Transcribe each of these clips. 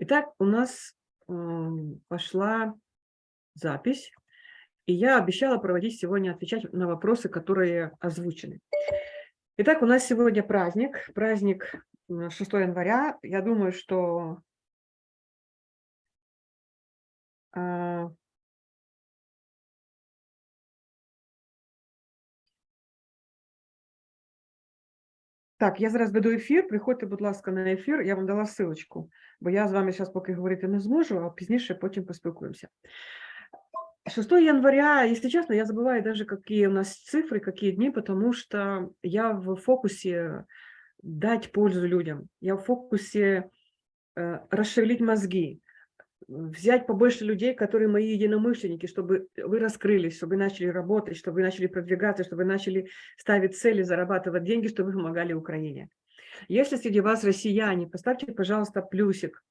Итак, у нас пошла запись, и я обещала проводить сегодня, отвечать на вопросы, которые озвучены. Итак, у нас сегодня праздник, праздник 6 января. Я думаю, что а, Так, я зараз веду ефір. Приходьте, будь ласка, на ефір. Я вам дала ссылочку, бо я з вами зараз поки говорити не зможу, а пізніше потім поспілкуємося. 6 января, если честно, я забываю даже, какие у нас цифры, какие дни, потому что я в фокусе дать пользу людям. Я в фокусе э, расшевелить мозги, взять побольше людей, которые мои единомышленники, чтобы вы раскрылись, чтобы вы начали работать, чтобы вы начали продвигаться, чтобы вы начали ставить цели, зарабатывать деньги, чтобы вы помогали Украине. Если среди вас россияне, поставьте, пожалуйста, плюсик.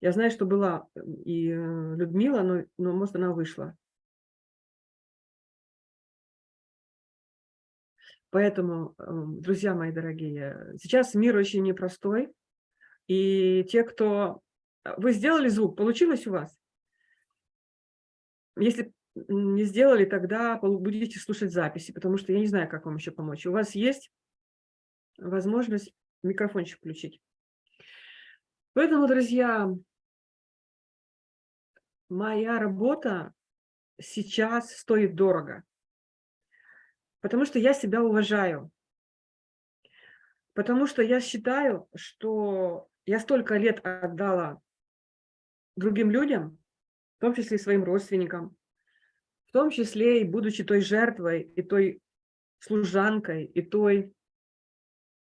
Я знаю, что была и э, Людмила, но, но может, она вышла. Поэтому, эм, друзья мои дорогие, сейчас мир очень непростой, и те, кто а, вы сделали звук, получилось у вас? Если не сделали, тогда будете слушать записи, потому что я не знаю, как вам еще помочь. У вас есть возможность микрофончик включить. Поэтому, друзья, моя работа сейчас стоит дорого, потому что я себя уважаю, потому что я считаю, что я столько лет отдала другим людям, в том числе и своим родственникам, в том числе и будучи той жертвой, и той служанкой, и той,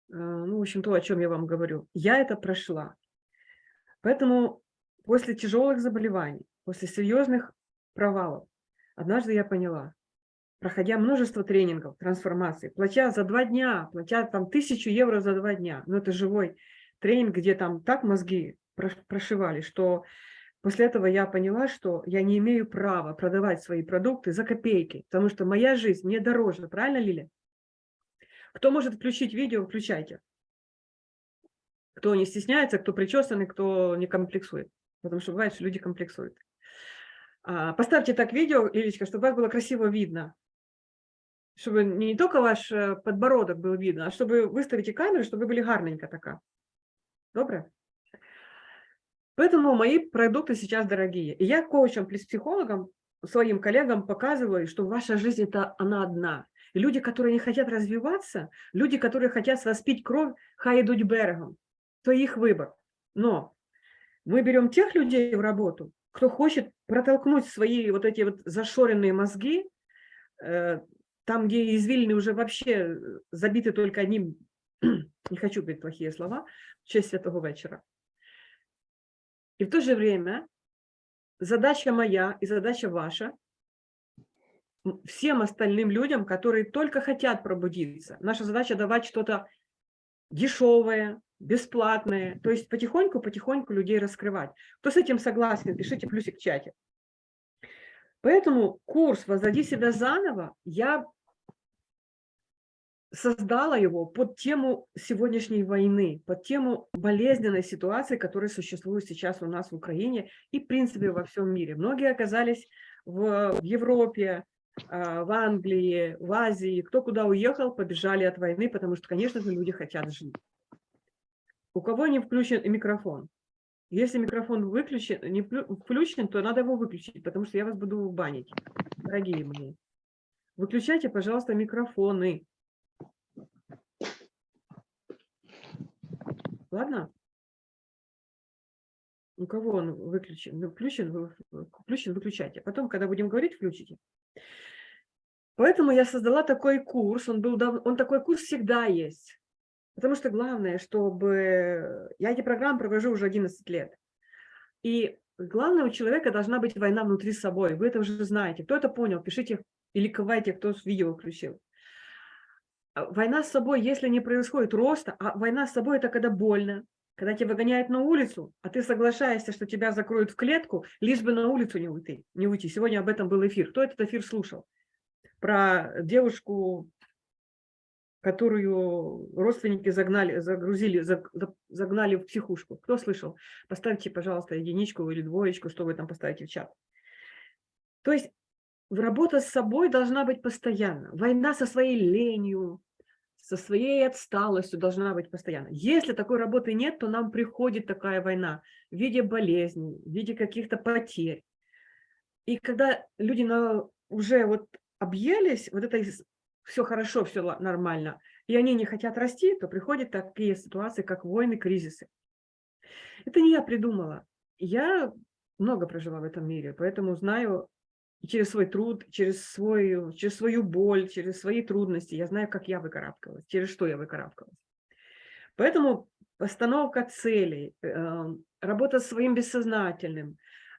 ну, в общем, то, о чем я вам говорю. Я это прошла. Поэтому после тяжелых заболеваний, после серьезных провалов, однажды я поняла, проходя множество тренингов, трансформации, платя за два дня, платя там тысячу евро за два дня, ну это живой тренинг, где там так мозги прошивали, что после этого я поняла, что я не имею права продавать свои продукты за копейки, потому что моя жизнь не дороже, правильно, Лиля? Кто может включить видео, включайте. Кто не стесняется, кто причесанный, кто не комплексует. Потому что бывает, что люди комплексуют. А, поставьте так видео, Лилечка, чтобы вас было красиво видно. Чтобы не только ваш э, подбородок был видно, а чтобы выставите камеру, чтобы вы были гарненько такая. Добре? Поэтому мои продукты сейчас дорогие. И я коучам, психологам, своим коллегам показываю, что ваша жизнь это она одна. Люди, которые не хотят развиваться, люди, которые хотят воспить кровь, хай идут берегом. То их выбор. Но мы берем тех людей в работу, кто хочет протолкнуть свои вот эти вот зашоренные мозги, э, там, где извилины уже вообще забиты только одним, не хочу говорить плохие слова, в честь святого вечера. И в то же время задача моя и задача ваша всем остальным людям, которые только хотят пробудиться. Наша задача давать что-то дешевое, бесплатное, то есть потихоньку-потихоньку людей раскрывать. Кто с этим согласен, пишите плюсик в чате. Поэтому курс «Возроди себя заново» я создала его под тему сегодняшней войны, под тему болезненной ситуации, которая существует сейчас у нас в Украине и, в принципе, во всем мире. Многие оказались в, Европе, в Англии, в Азии. Кто куда уехал, побежали от войны, потому что, конечно же, люди хотят жить. У кого не включен микрофон? Если микрофон выключен, не включен, то надо его выключить, потому что я вас буду банить, дорогие мои. Выключайте, пожалуйста, микрофоны. Ладно? У кого он выключен? Ну, включен, включен, выключайте. Потом, когда будем говорить, включите. Поэтому я создала такой курс. Он, был, он такой курс всегда есть. Потому что главное, чтобы... Я эти программы провожу уже 11 лет. И главное, у человека должна быть война внутри собой. Вы это уже знаете. Кто это понял, пишите или ковайте, кто видео включил. А, война с собой, если не происходит роста, а война с собой – это когда больно, когда тебя выгоняют на улицу, а ты соглашаешься, что тебя закроют в клетку, лишь бы на улицу не уйти. Не уйти. Сегодня об этом был эфир. Кто этот эфир слушал? Про девушку которую родственники загнали, загрузили, загнали в психушку. Кто слышал? Поставьте, пожалуйста, единичку или двоечку, что вы там поставите в чат. То есть работа с собой должна быть постоянно. Война со своей ленью, со своей отсталостью должна быть постоянно. Если такой работы нет, то нам приходит такая война в виде болезней, в виде каких-то потерь. И когда люди на, уже вот объелись, вот это все хорошо, все нормально, и они не хотят расти, то приходят такие ситуации, как войны, кризисы. Это не я придумала. Я много прожила в этом мире, поэтому знаю через свой труд, через, свой, через свою боль, через свои трудности. Я знаю, как я выкарабкалась, через что я выкарабкалась. Поэтому постановка целей, эм, работа с своим бессознательным,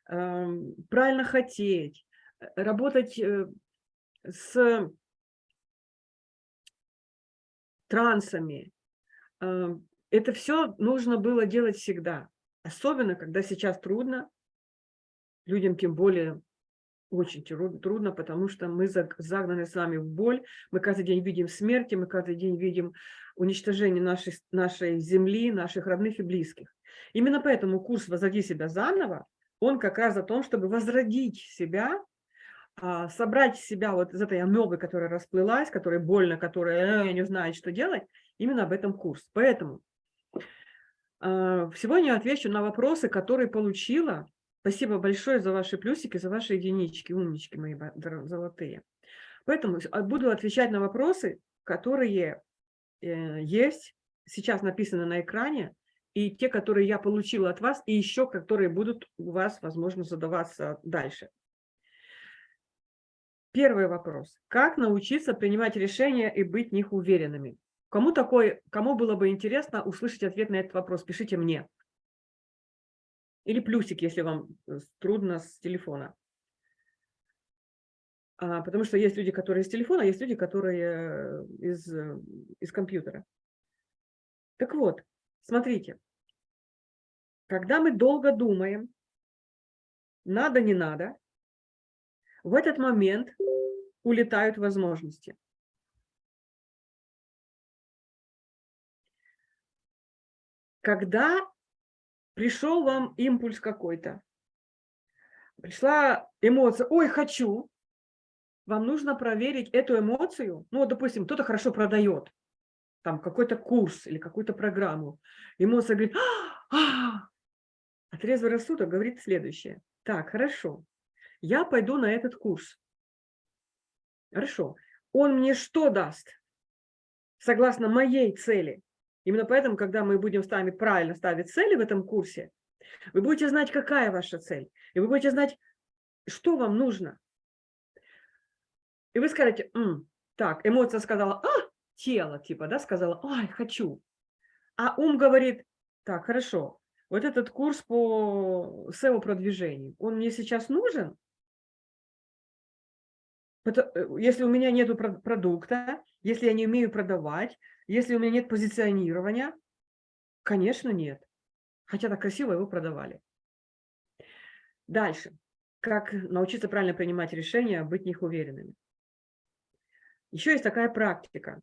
эм, правильно хотеть, работать э, с трансами. Эм, это все нужно было делать всегда. Особенно, когда сейчас трудно, людям тем более очень трудно, потому что мы загнаны с вами в боль, мы каждый день видим смерти, мы каждый день видим уничтожение нашей, нашей земли, наших родных и близких. Именно поэтому курс «Возроди себя заново», он как раз о том, чтобы возродить себя, собрать себя вот из этой амебы, которая расплылась, которая больно, которая э, не знает, что делать, именно об этом курс. Поэтому а, сегодня отвечу на вопросы, которые получила Спасибо большое за ваши плюсики, за ваши единички, умнички мои золотые. Поэтому а, буду отвечать на вопросы, которые э, есть, сейчас написаны на экране, и те, которые я получила от вас, и еще которые будут у вас, возможно, задаваться дальше. Первый вопрос. Как научиться принимать решения и быть в них уверенными? Кому, такой, кому было бы интересно услышать ответ на этот вопрос, пишите мне. Или плюсик, если вам э, трудно с телефона. А, потому что есть люди, которые из телефона, есть люди, которые э, из, э, из компьютера. Так вот, смотрите. Когда мы долго думаем, надо, не надо, в этот момент улетают возможности. Когда пришел вам импульс какой-то, пришла эмоция «Ой, хочу», вам нужно проверить эту эмоцию. Ну, вот, допустим, кто-то хорошо продает, там какой-то курс или какую-то программу. Эмоция говорит «А, а!» А трезвый рассудок говорит следующее. Так, хорошо, я пойду на этот курс. Хорошо. Он мне что даст? Согласно моей цели. Именно поэтому, когда мы будем с вами правильно ставить цели в этом курсе, вы будете знать, какая ваша цель. И вы будете знать, что вам нужно. И вы скажете, М, так, эмоция сказала, а, тело, типа, да, сказала, ай, хочу. А ум говорит, так, хорошо, вот этот курс по SEO-продвижению, он мне сейчас нужен? Э, если у меня нет продукта, если я не умею продавать, если у меня нет позиционирования, конечно, нет. Хотя так красиво его продавали. Дальше. Как научиться правильно принимать решения, быть в них уверенными. Еще есть такая практика.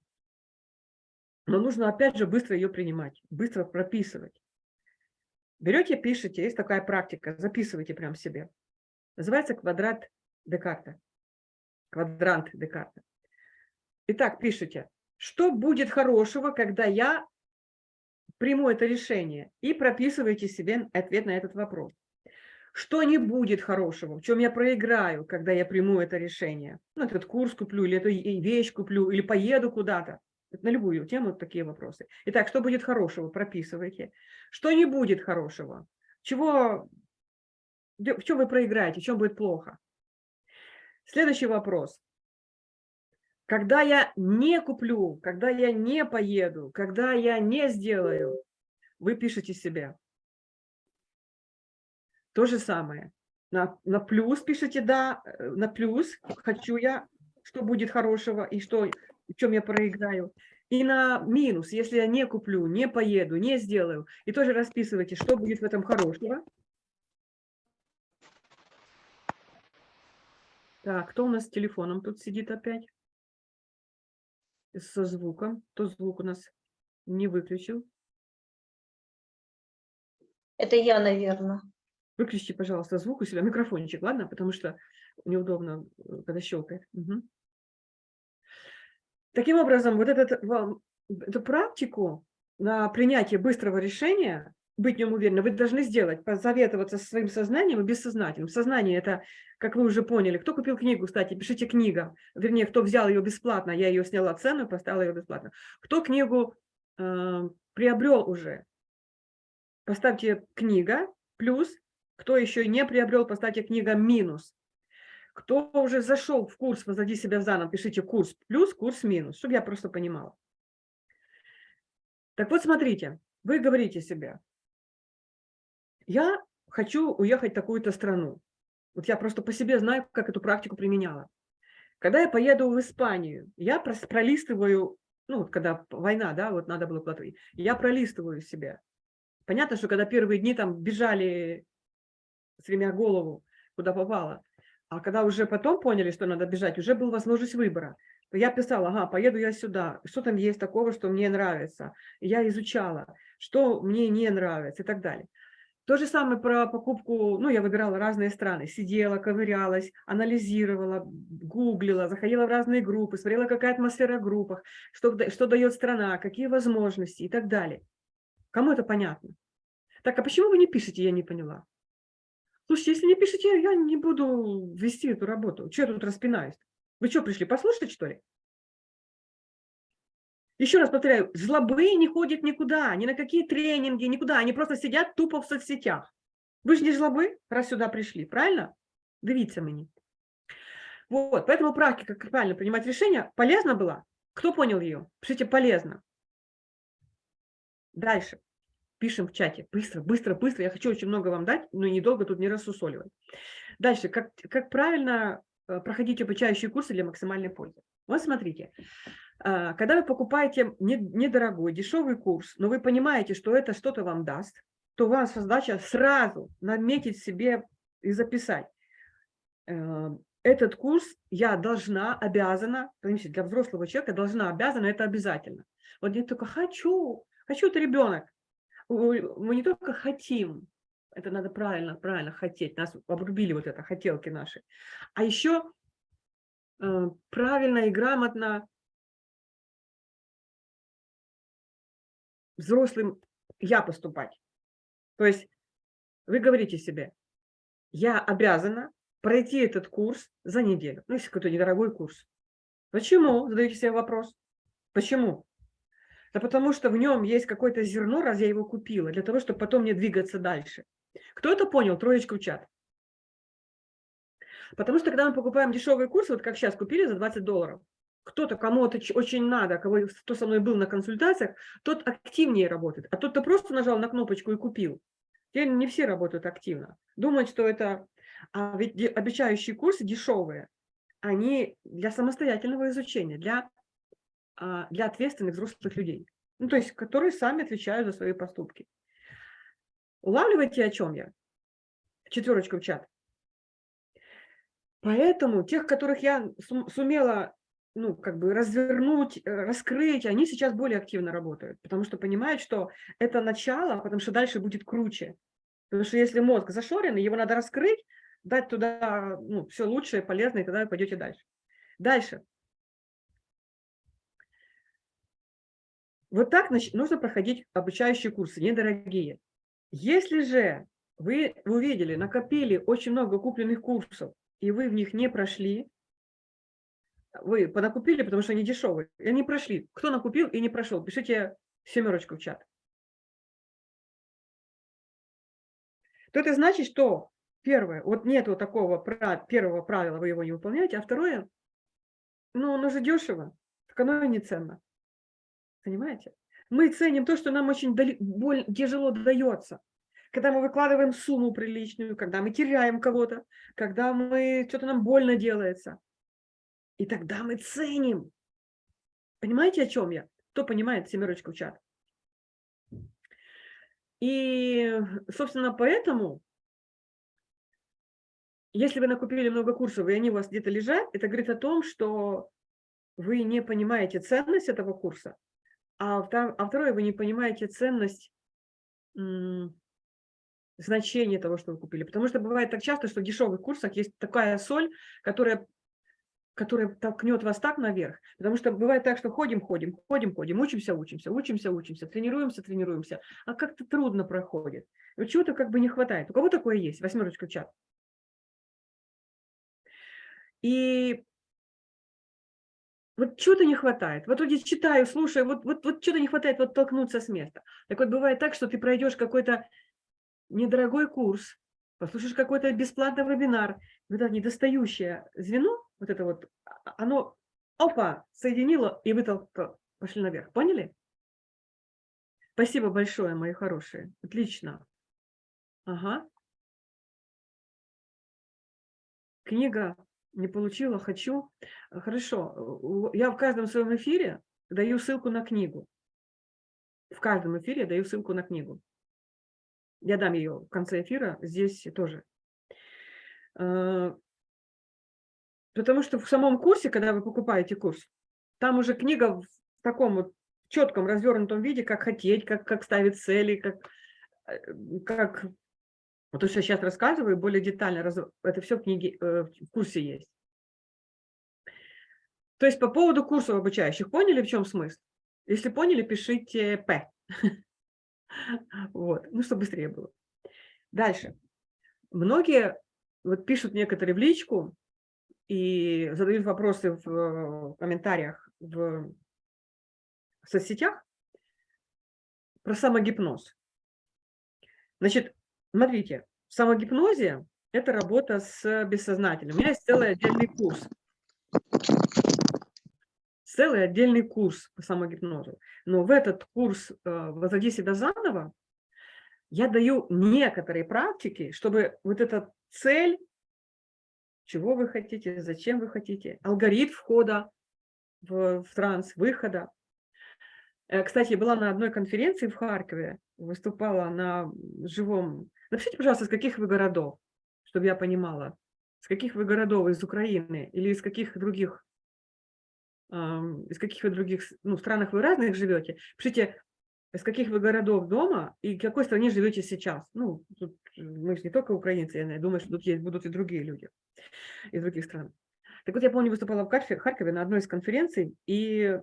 Но нужно, опять же, быстро ее принимать, быстро прописывать. Берете, пишите, есть такая практика, записывайте прям себе. Называется квадрат Декарта. Квадрант Декарта. Итак, пишите, что будет хорошего, когда я приму это решение, и прописывайте себе ответ на этот вопрос. Что не будет хорошего, в чем я проиграю, когда я приму это решение? Ну, этот курс куплю, или эту вещь куплю, или поеду куда-то. На любую тему такие вопросы. Итак, что будет хорошего, прописывайте. Что не будет хорошего, чего, в чем вы проиграете, в чем будет плохо. Следующий вопрос. Когда я не куплю, когда я не поеду, когда я не сделаю, вы пишете себе. То же самое. На, на плюс пишите «да», э, на плюс «хочу я», что будет хорошего и что, в чем я проиграю. И на минус, если я не куплю, не поеду, не сделаю. И тоже расписывайте, что будет в этом хорошего. Так, кто у нас с телефоном тут сидит опять? со звуком. То звук у нас не выключил. Это я, наверное. Выключите, пожалуйста, звук у себя, микрофончик, ладно? Потому что неудобно, э, когда щелкает. Угу. Таким образом, вот этот, эту практику на принятие быстрого решения, быть в нем уверенным, вы должны сделать, посоветоваться со своим сознанием и бессознательным. Сознание – это, как вы уже поняли, кто купил книгу, кстати, пишите книга, вернее, кто взял ее бесплатно, я ее сняла цену, поставила ее бесплатно. Кто книгу э, приобрел уже, поставьте книга, плюс, кто еще не приобрел, поставьте книга минус. Кто уже зашел в курс «Возроди себя заново», пишите курс плюс, курс минус, чтобы я просто понимала. Так вот, смотрите, вы говорите себе, я хочу уехать в такую-то страну. Вот я просто по себе знаю, как эту практику применяла. Когда я поеду в Испанию, я пролистываю, ну, вот когда война, да, вот надо было платить, я пролистываю себе. Понятно, что когда первые дни там бежали, стремя голову, куда попало, а когда уже потом поняли, что надо бежать, уже была возможность выбора. Я писала, ага, поеду я сюда, что там есть такого, что мне нравится. Я изучала, что мне не нравится и так далее. То же самое про покупку, ну, я выбирала разные страны, сидела, ковырялась, анализировала, гуглила, заходила в разные группы, смотрела, какая атмосфера в группах, что, что дает страна, какие возможности и так далее. Кому это понятно? Так, а почему вы не пишете, я не поняла. Слушайте, если не пишете, я не буду вести эту работу. Что я тут распинаюсь? Вы что, пришли послушать, что ли? Еще раз повторяю, жлобы не ходят никуда, ни на какие тренинги, никуда. Они просто сидят тупо в соцсетях. Вы же не жлобы, раз сюда пришли, правильно? Дивіться мені. Вот, поэтому практика, как правильно принимать решения, полезна была? Кто понял ее? Пишите «полезно». Дальше. Пишем в чате. Быстро, быстро, быстро. Я хочу очень много вам дать, но недолго тут не рассусоливать. Дальше. Как, как правильно э, проходить обучающие курсы для максимальной пользы? Вот смотрите. А, когда вы покупаете недорогой, дешевый курс, но вы понимаете, что это что-то вам даст, то у вас задача сразу наметить себе и записать. Э, этот курс я должна, обязана, для взрослого человека должна, обязана, это обязательно. Вот я только хочу, хочу, это ребенок. Мы не только хотим, это надо правильно, правильно хотеть, нас обрубили вот это, хотелки наши, а еще правильно и грамотно взрослым я поступать. То есть вы говорите себе, я обязана пройти этот курс за неделю. Ну, если какой-то недорогой курс. Почему? Задаете себе вопрос. Почему? Да потому что в нем есть какое-то зерно, раз я его купила, для того, чтобы потом мне двигаться дальше. Кто это понял? Троечка в чат. Потому что когда мы покупаем дешевые курсы, вот как сейчас купили за 20 долларов, кто-то, кому это очень надо, кого, кто со мной был на консультациях, тот активнее работает. А тот, кто просто нажал на кнопочку и купил, теперь не все работают активно. Думают, что это... А ведь обещающие курсы дешевые, они для самостоятельного изучения, для, а, для ответственных взрослых людей. Ну, то есть, которые сами отвечают за свои поступки. Улавливаете, о чем я? Четверочку в чат. Поэтому тех, которых я сумела ну, как бы развернуть, э, раскрыть, они сейчас более активно работают, потому что понимают, что это начало, потому что дальше будет круче. Потому что если мозг зашоренный, его надо раскрыть, дать туда ну, все лучшее, полезное, и тогда вы пойдете дальше. Дальше. Вот так нужно проходить обучающие курсы, недорогие. Если же вы увидели, накопили очень много купленных курсов, и вы в них не прошли, вы понакупили, потому что они дешевые, и они прошли. Кто накупил и не прошел, пишите семерочку в чат. То это значит, что первое, вот нету такого первого правила, вы его не выполняете, а второе, ну, оно же дешево, так оно и не ценно. Понимаете? Мы ценим то, что нам очень боль, тяжело дается. Когда мы выкладываем сумму приличную, когда мы теряем кого-то, когда мы что-то нам больно делается. И тогда мы ценим. Понимаете, о чем я? Кто понимает, семерочку в чат. И, собственно, поэтому, если вы накупили много курсов, и они у вас где-то лежат, это говорит о том, что вы не понимаете ценность этого курса, а, а второе, вы не понимаете ценность значение того, что вы купили. Потому что бывает так часто, что в дешевых курсах есть такая соль, которая, которая толкнет вас так наверх. Потому что бывает так, что ходим, ходим, ходим, ходим, учимся, учимся, учимся, учимся, тренируемся, тренируемся, а как-то трудно проходит. Чего-то как бы не хватает. У кого такое есть? Восьмерочка в чат. И вот чего-то не хватает. Вот я читаю, слушаю, вот, вот, вот что-то не хватает, вот толкнуться с места. Так вот бывает так, что ты пройдешь какой-то недорогой курс, послушаешь какой-то бесплатный вебинар, вот это недостающее звено, вот это вот, а, оно, опа, соединило, и вы толк- пошли наверх. Поняли? Спасибо большое, мои хорошие. Отлично. Ага. Книга не получила, хочу. Хорошо. Я в каждом своем эфире даю ссылку на книгу. В каждом эфире я даю ссылку на книгу. Я дам ее в конце эфира, здесь тоже. Э, Потому что в самом курсе, когда вы покупаете курс, там уже книга в таком вот четком развернутом виде, как хотеть, как, как ставить цели, как, э, как вот то, что я сейчас рассказываю, более детально, раз- это все в книге, э, в курсе есть. То есть по поводу курсов обучающих, поняли, в чем смысл? Если поняли, пишите «П». Вот, ну, чтобы быстрее было. Дальше. Многие вот пишут некоторые в личку и задают вопросы в э, комментариях в соцсетях про самогипноз. Значит, смотрите, в самогипнозе это работа с бессознательным. У меня есть целый отдельный курс. Целый отдельный курс по самогипнозу. Но в этот курс э, «Возроди себя заново» я даю некоторые практики, чтобы вот эта цель, чего вы хотите, зачем вы хотите, алгоритм входа в, в транс, выхода. Э, Кстати, я была на одной конференции в Харькове, выступала на живом. Напишите, пожалуйста, из каких вы городов, чтобы я понимала, с каких вы городов, из Украины или из каких других, из каких вы других ну, странах вы разных живете. Пишите, из каких вы городов дома и в какой стране живете сейчас. Ну, тут мы же не только украинцы, я думаю, что тут есть, будут и другие люди из других стран. Так вот, я помню, выступала в Харькове, на одной из конференций, и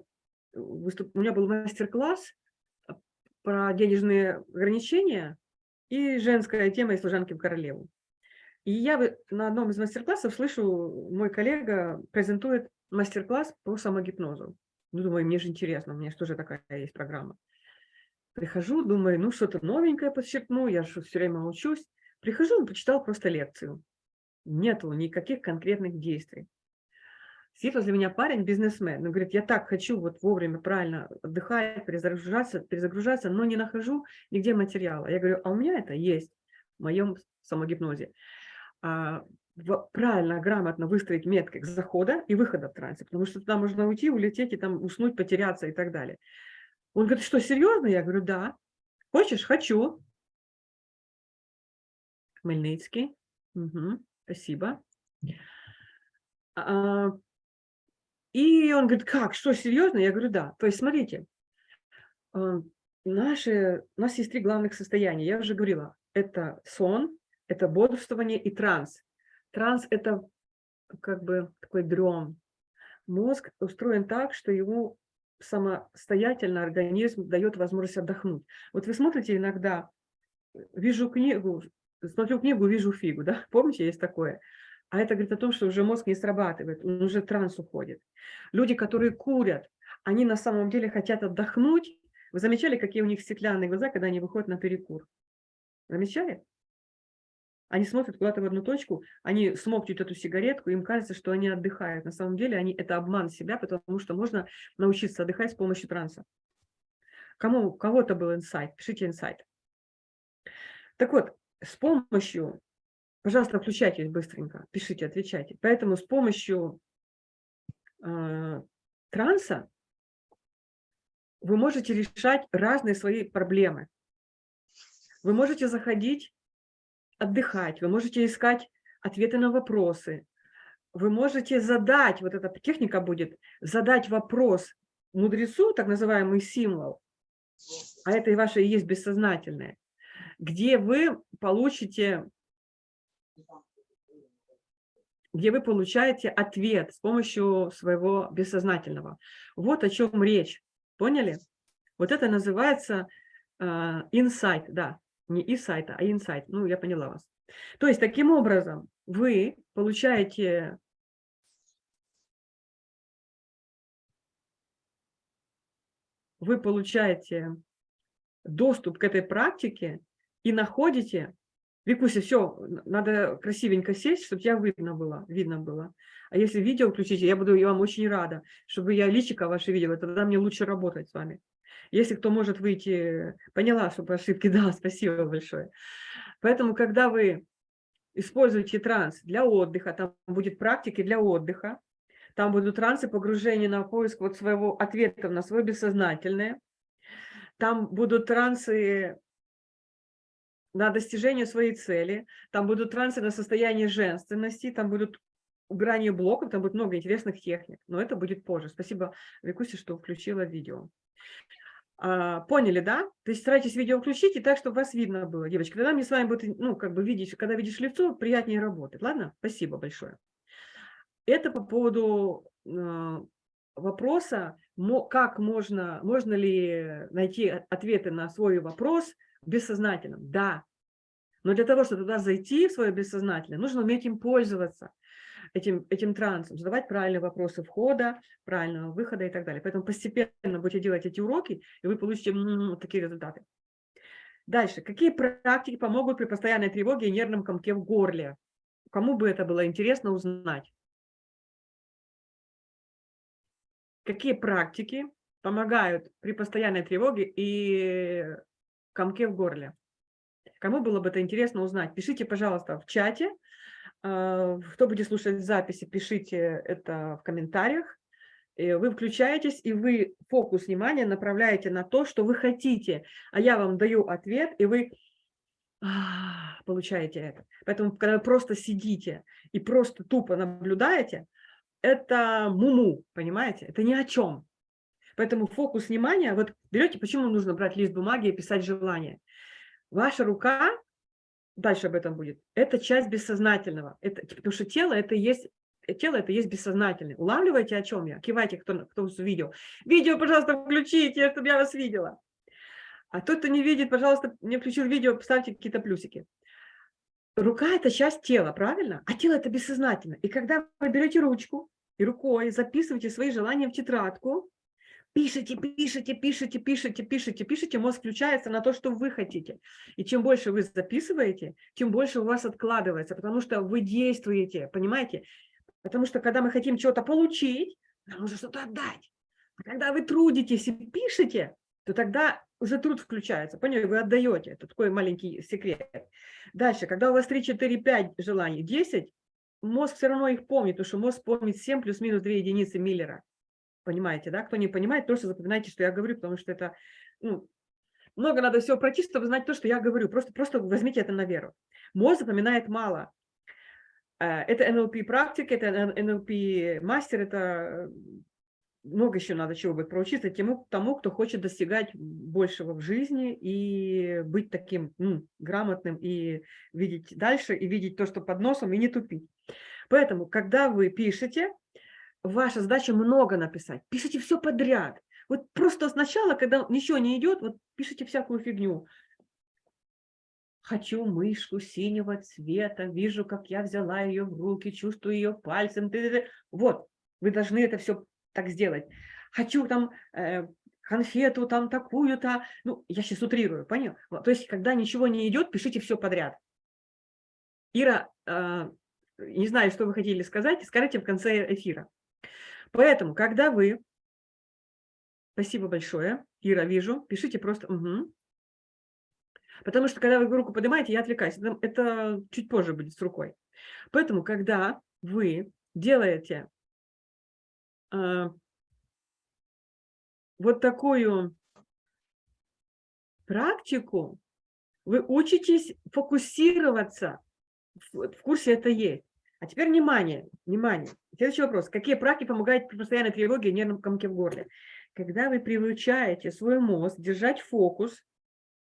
выступ... у меня был мастер-класс про денежные ограничения и женская тема из служанки в королеву. И я на одном из мастер-классов слышу, мой коллега презентует мастер-класс по самогипнозу. Ну, думаю, мне же интересно, у меня же тоже такая есть программа. Прихожу, думаю, ну, что-то новенькое подчеркну, я же все время учусь. Прихожу, почитал просто лекцию. Нету никаких конкретных действий. Сидит возле меня парень, бизнесмен, он говорит, я так хочу вот вовремя правильно отдыхать, перезагружаться, перезагружаться, но не нахожу нигде материала. Я говорю, а у меня это есть в моем самогипнозе. А, правильно, грамотно выстроить метки захода и выхода в трансе, потому что туда можно уйти, улететь и там уснуть, потеряться и так далее. Он говорит, что, серьезно? Я говорю, да. Хочешь? Хочу. Хмельницкий. Мгм, Спасибо. А, И он говорит, как, что, серьезно? Я говорю, да. То есть, смотрите, а, наши, у нас есть три главных состояния. Я уже говорила, это сон, это бодрствование и транс. Транс – это как бы такой дрем. Мозг устроен так, что ему самостоятельно организм дает возможность отдохнуть. Вот вы смотрите иногда, вижу книгу, смотрю книгу, вижу фигу, да? Помните, есть такое? А это говорит о том, что уже мозг не срабатывает, он уже транс уходит. Люди, которые курят, они на самом деле хотят отдохнуть. Вы замечали, какие у них стеклянные глаза, когда они выходят на перекур? Замечали? Они смотрят куда-то в одну точку, они смокчут эту сигаретку, им кажется, что они отдыхают. На самом деле они, это обман себя, потому что можно научиться отдыхать с помощью транса. Кому, кого-то был инсайт, пишите инсайт. Так вот, с помощью, пожалуйста, включайтесь быстренько, пишите, отвечайте. Поэтому с помощью э, транса вы можете решать разные свои проблемы. Вы можете заходить, отдыхать, вы можете искать ответы на вопросы. вы можете задать, вот эта техника будет, задать вопрос мудрецу, так называемый символ, а это и ваше есть бессознательное, где вы получите, где вы получаете ответ с помощью своего бессознательного. Вот о чем речь. Поняли? Вот это называется инсайт, uh, да, не инсайт, а инсайт. Ну, я поняла вас. То есть, таким образом, вы получаете вы получаете доступ к этой практике и находите, Викуся, все, надо красивенько сесть, чтобы тебя видно было, видно было. А если видео включите, я буду я вам очень рада, чтобы я личико ваше видела, тогда мне лучше работать с вами. Если кто может выйти, поняла, что по ошибке, да, спасибо большое. Поэтому, когда вы используете транс для отдыха, там будет практики для отдыха, там будут трансы погружения на поиск вот своего ответа на свое бессознательное, там будут трансы на достижение своей цели, там будут трансы на состояние женственности, там будут убрание блоков, там будет много интересных техник, но это будет позже. Спасибо, Викусе, что включила видео. А, поняли, да? То есть старайтесь видео включить и так, чтобы вас видно было, девочки. Тогда мне с вами будет, ну, как бы видеть, когда видишь лицо, приятнее работать. Ладно? Спасибо большое. Это по поводу э, вопроса, как можно, можно ли найти ответы на свой вопрос бессознательным. Да. Но для того, чтобы туда зайти, в свое бессознательное, нужно уметь им пользоваться этим, этим трансом, задавать правильные вопросы входа, правильного выхода и так далее. Поэтому постепенно будете делать эти уроки, и вы получите такие результаты. Дальше. Какие практики помогут при постоянной тревоге и нервном комке в горле? Кому бы это было интересно узнать? Какие практики помогают при постоянной тревоге и комке в горле? Кому было бы это интересно узнать? Пишите, пожалуйста, в чате. А, кто будет слушать записи, пишите это в комментариях. Вы включаетесь, и вы фокус внимания направляете на то, что вы хотите. А я вам даю ответ, и вы а, получаете это. Поэтому, когда вы просто сидите и просто тупо наблюдаете, это муму, понимаете? Это ни о чем. Поэтому фокус внимания, вот берете, почему нужно брать лист бумаги и писать желание. Ваша рука дальше об этом будет, это часть бессознательного, это, потому что тело это есть тело это есть бессознательное. Улавливаете, о чем я? Кивайте, кто, кто видео. Видео, пожалуйста, включите, чтобы я вас видела. А тот, кто не видит, пожалуйста, не включил видео, поставьте какие-то плюсики. Рука – это часть тела, правильно? А тело – это бессознательно. И когда вы берете ручку и рукой записываете свои желания в тетрадку, пишите, пишите, пишите, пишите, пишите, пишите, мозг включается на то, что вы хотите. И чем больше вы записываете, тем больше у вас откладывается, потому что вы действуете, понимаете? Потому что когда мы хотим чего-то получить, нам нужно что-то отдать. А когда вы трудитесь и пишете, то тогда уже труд включается. Поняли, вы отдаете. Это такой маленький секрет. Дальше, когда у вас 3, 4, 5 желаний, 10, мозг все равно их помнит, потому что мозг помнит 7 плюс-минус 2 единицы Миллера. Понимаете, да? Кто не понимает, просто запоминайте, что я говорю, потому что это ну, много надо всего пройти, чтобы знать то, что я говорю. Просто, просто возьмите это на веру. Мозг запоминает мало. Э, это НЛП практика, это НЛП мастер, это много еще надо чего будет проучиться тому, тому, кто хочет достигать большего в жизни и быть таким ну, грамотным, и видеть дальше, и видеть то, что под носом, и не тупить. Поэтому, когда вы пишете, ваша задача много написать. Пишите все подряд. Вот просто сначала, когда ничего не идет, вот пишите всякую фигню. Хочу мышку синего цвета, вижу, как я взяла ее в руки, чувствую ее пальцем. Вот, вы должны это все так сделать. Хочу там э, конфету там такую-то. Ну, я сейчас утрирую, понял? То есть, когда ничего не идет, пишите все подряд. Ира, э, не знаю, что вы хотели сказать, скажите в конце эфира. Поэтому, когда вы... Спасибо большое, Ира, вижу. Пишите просто «угу». Потому что, когда вы руку поднимаете, я отвлекаюсь. Это, чуть позже будет с рукой. Поэтому, когда вы делаете э, вот такую практику, вы учитесь фокусироваться, в, в курсе это есть, А теперь внимание, внимание. Следующий вопрос. Какие практики помогают при постоянной тревоге и нервном комке в горле? Когда вы приучаете свой мозг держать фокус,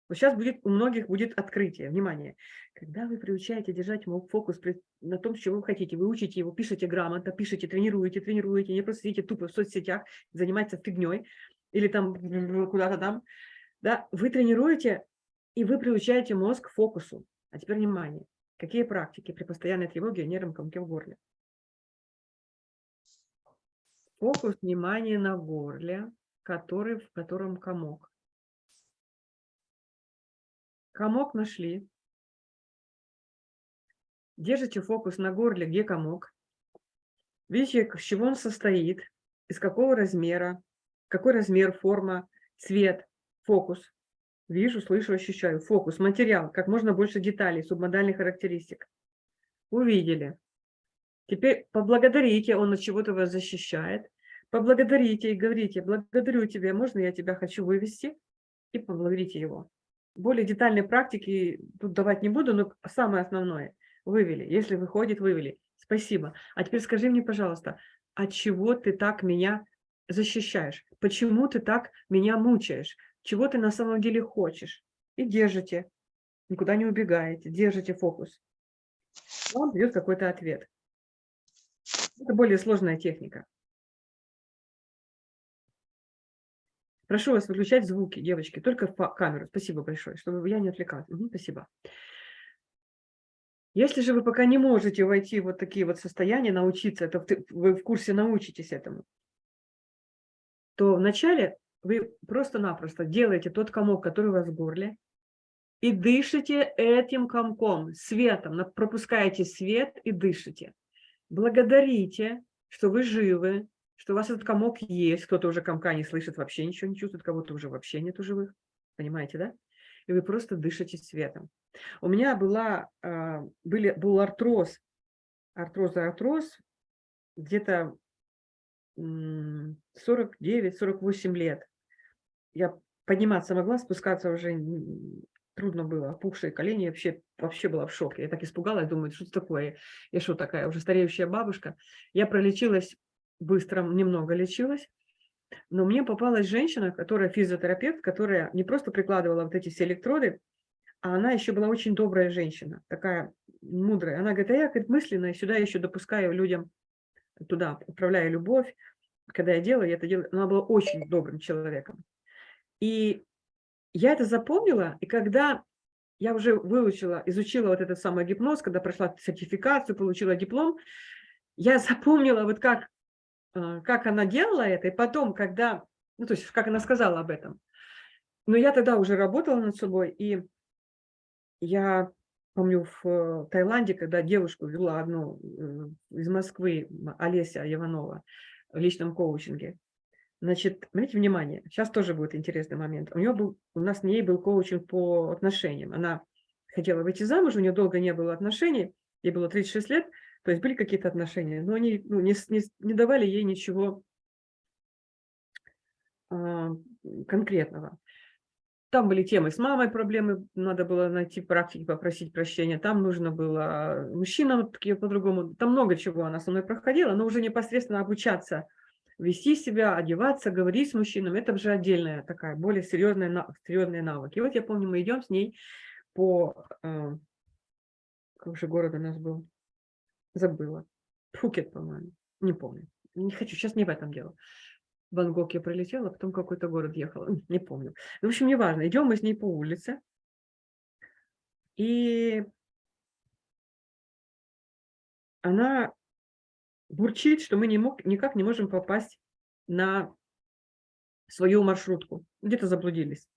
вот сейчас будет, у многих будет открытие, внимание. Когда вы приучаете держать фокус на том, что вы хотите, вы учите его, пишете грамотно, пишете, тренируете, тренируете, не просто сидите тупо в соцсетях, заниматься фигней или там куда-то там, да, вы тренируете и вы приучаете мозг к фокусу. А теперь внимание. Какие практики при постоянной тревоге и нервном комке в горле? Фокус внимания на горле, который, в котором комок. Комок нашли. Держите фокус на горле, где комок. Видите, с чего он состоит, из какого размера, какой размер, форма, цвет, фокус. Вижу, слышу, ощущаю. Фокус, материал, как можно больше деталей, субмодальных характеристик. Увидели. Теперь поблагодарите, он от чего-то вас защищает. Поблагодарите и говорите, благодарю тебя, можно я тебя хочу вывести? И поблагодарите его. Более детальные практики тут давать не буду, но самое основное. Вывели. Если выходит, вывели. Спасибо. А теперь скажи мне, пожалуйста, от чего ты так меня защищаешь? Почему ты так меня мучаешь? Чего ты на самом деле хочешь. И держите, никуда не убегаете, держите фокус. Вам придет какой-то ответ. Это более сложная техника. Прошу вас выключать звуки, девочки, только в камеру. Спасибо большое, чтобы я не отвлекалась. Угу, спасибо. Если же вы пока не можете войти в вот такие вот состояния, научиться, это вы в курсе научитесь этому, то вначале вы просто-напросто делаете тот комок, который у вас в горле, и дышите этим комком, светом, пропускаете свет и дышите. Благодарите, что вы живы, что у вас этот комок есть, кто-то уже комка не слышит, вообще ничего не чувствует, кого-то уже вообще нету живых, понимаете, да? И вы просто дышите светом. У меня была, а, были, был артроз, артроз, артроз, где-то 49-48 лет. Я подниматься могла, спускаться уже трудно было, опухшие колени, вообще, вообще была в шоке. Я так испугалась, думаю, что это такое? Я что такая, уже стареющая бабушка? Я пролечилась быстро, немного лечилась, но мне попалась женщина, которая физиотерапевт, которая не просто прикладывала вот эти все электроды, а она еще была очень добрая женщина, такая мудрая. Она говорит, а я говорит, мысленно сюда еще допускаю людям туда отправляю любовь. Когда я делаю, я это делаю. Она была очень добрым человеком. И я это запомнила, и когда я уже выучила, изучила вот этот самый гипноз, когда прошла сертификацию, получила диплом, я запомнила вот как, э, как она делала это, и потом, когда, ну то есть как она сказала об этом. Но я тогда уже работала над собой, и я помню, в Таиланде, когда девушку вела одну э, из Москвы, Олеся Иванова, в личном коучинге. Значит, обратите внимание, сейчас тоже будет интересный момент. У нее был, у нас с ней был коучинг по отношениям. Она хотела выйти замуж, у нее долго не было отношений, ей было 36 лет, то есть были какие-то отношения, но они ну, не, не, не давали ей ничего а, конкретного. Там были темы с мамой, проблемы, надо было найти практики, попросить прощения. Там нужно было мужчинам такие по-другому. Там много чего она со мной проходила, но уже непосредственно обучаться, вести себя, одеваться, говорить с мужчинами. Это уже отдельная такая, более серьезная, серьезные навыки. И вот я помню, мы идем с ней по... Э, как же город у нас был? Забыла. Пхукет, по-моему. Не помню. Не хочу, сейчас не в этом дело. Бангкок я пролетела, потом какой-то город ехала, не помню. В общем, неважно, идем мы с ней по улице, и она бурчит, что мы не мог, никак не можем попасть на свою маршрутку, где-то заблудились.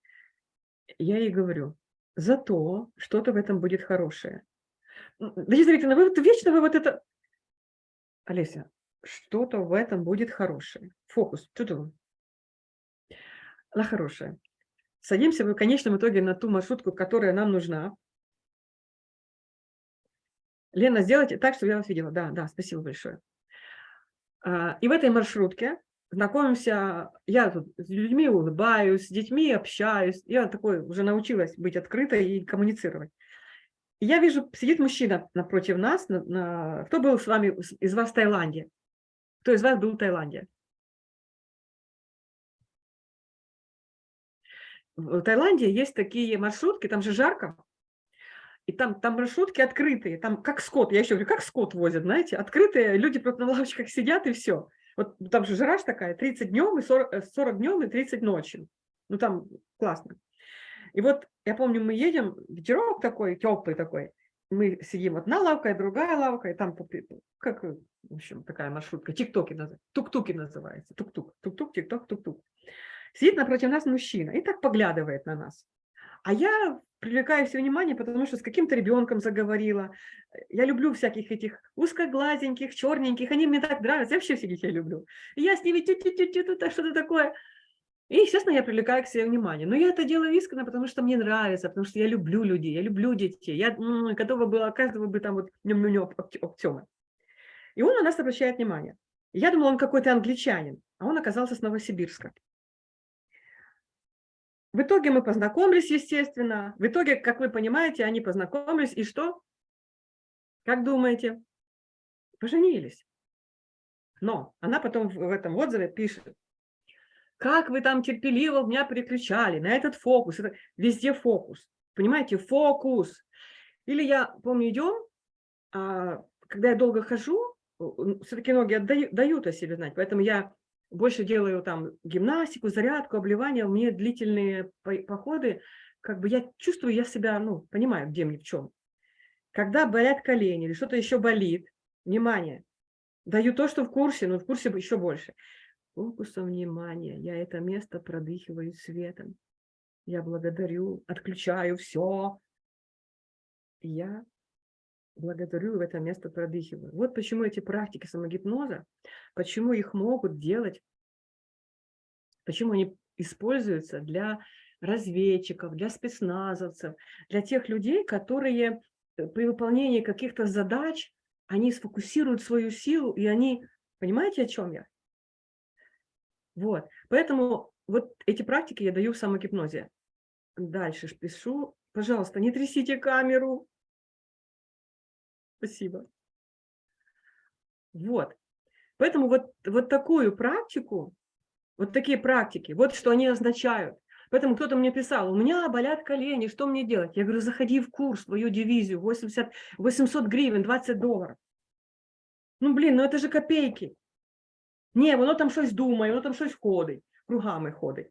Я ей говорю, зато что-то в этом будет хорошее. Надежда Викторовна, вы вот вечно вы вот это... Олеся, что-то в этом будет хорошее. Фокус. Чудо. Она хорошая. Садимся в конечном итоге на ту маршрутку, которая нам нужна. Лена, сделайте так, чтобы я вас видела. Да, да, спасибо большое. А, и в этой маршрутке знакомимся, я тут с людьми улыбаюсь, с детьми общаюсь. Я такой уже научилась быть открытой и коммуницировать. Я вижу, сидит мужчина напротив нас. На, на... Кто был с вами из вас в Таиланде? Кто из вас был в Таиланде? В Таиланде есть такие маршрутки, там же жарко, и там, там маршрутки открытые, там как скот, я еще говорю, как скот возят, знаете, открытые, люди просто на лавочках сидят и все. Вот там же жара такая, 30 днем и 40, 40 днем и 30 ночью. Ну там классно. И вот я помню, мы едем, ветерок такой, теплый такой, мы сидим одна лавка и другая лавка, и там, как, в общем, такая маршрутка, тик-токи называется, тук-туки называется, тук-тук, тук-тук, тик-ток, тук-тук. Сидит напротив нас мужчина и так поглядывает на нас. А я привлекаю все внимание, потому что с каким-то ребенком заговорила. Я люблю всяких этих узкоглазеньких, черненьких, они мне так нравятся, я вообще всех детей люблю. И я с ними тю-тю-тю-тю, что-то такое. И, естественно, я привлекаю к себе внимание. Но я это делаю искренне, потому что мне нравится, потому что я люблю людей, я люблю детей. Я готова была каждого бы там вот нем нем обтема. И он на нас обращает внимание. Я думала, он какой-то англичанин, а он оказался с Новосибирска. В итоге мы познакомились, естественно. В итоге, как вы понимаете, они познакомились. И что? Как думаете? Поженились. Но она потом в этом отзыве пишет, как вы там терпеливо меня переключали на этот фокус. Это везде фокус. Понимаете, фокус. Или я, помню, идем, а, когда я долго хожу, все-таки ноги отдают, дают о себе знать. Поэтому я больше делаю там гимнастику, зарядку, обливание, мне длительные походы, как бы я чувствую, я себя, ну, понимаю, где мне, в чем. Когда болят колени или что-то еще болит, внимание, даю то, что в курсе, но в курсе еще больше. Фокусом внимания, я это место продыхиваю светом. Я благодарю, отключаю все. Я благодарю в это место продыхиваю. Вот почему эти практики самогипноза, почему их могут делать, почему они используются для разведчиков, для спецназовцев, для тех людей, которые э, при выполнении каких-то задач, они сфокусируют свою силу, и они, понимаете, о чем я? Вот, поэтому вот эти практики я даю в самогипнозе. Дальше пишу, пожалуйста, не трясите камеру, Спасибо. Вот. Поэтому вот, вот такую практику, вот такие практики, вот что они означают. Поэтому кто-то мне писал, у меня болят колени, что мне делать? Я говорю, заходи в курс, свою дивизию, 80, 800 гривен, 20 долларов. Ну, блин, ну это же копейки. Не, воно там щось думає, воно там щось ходить, кругами ходить.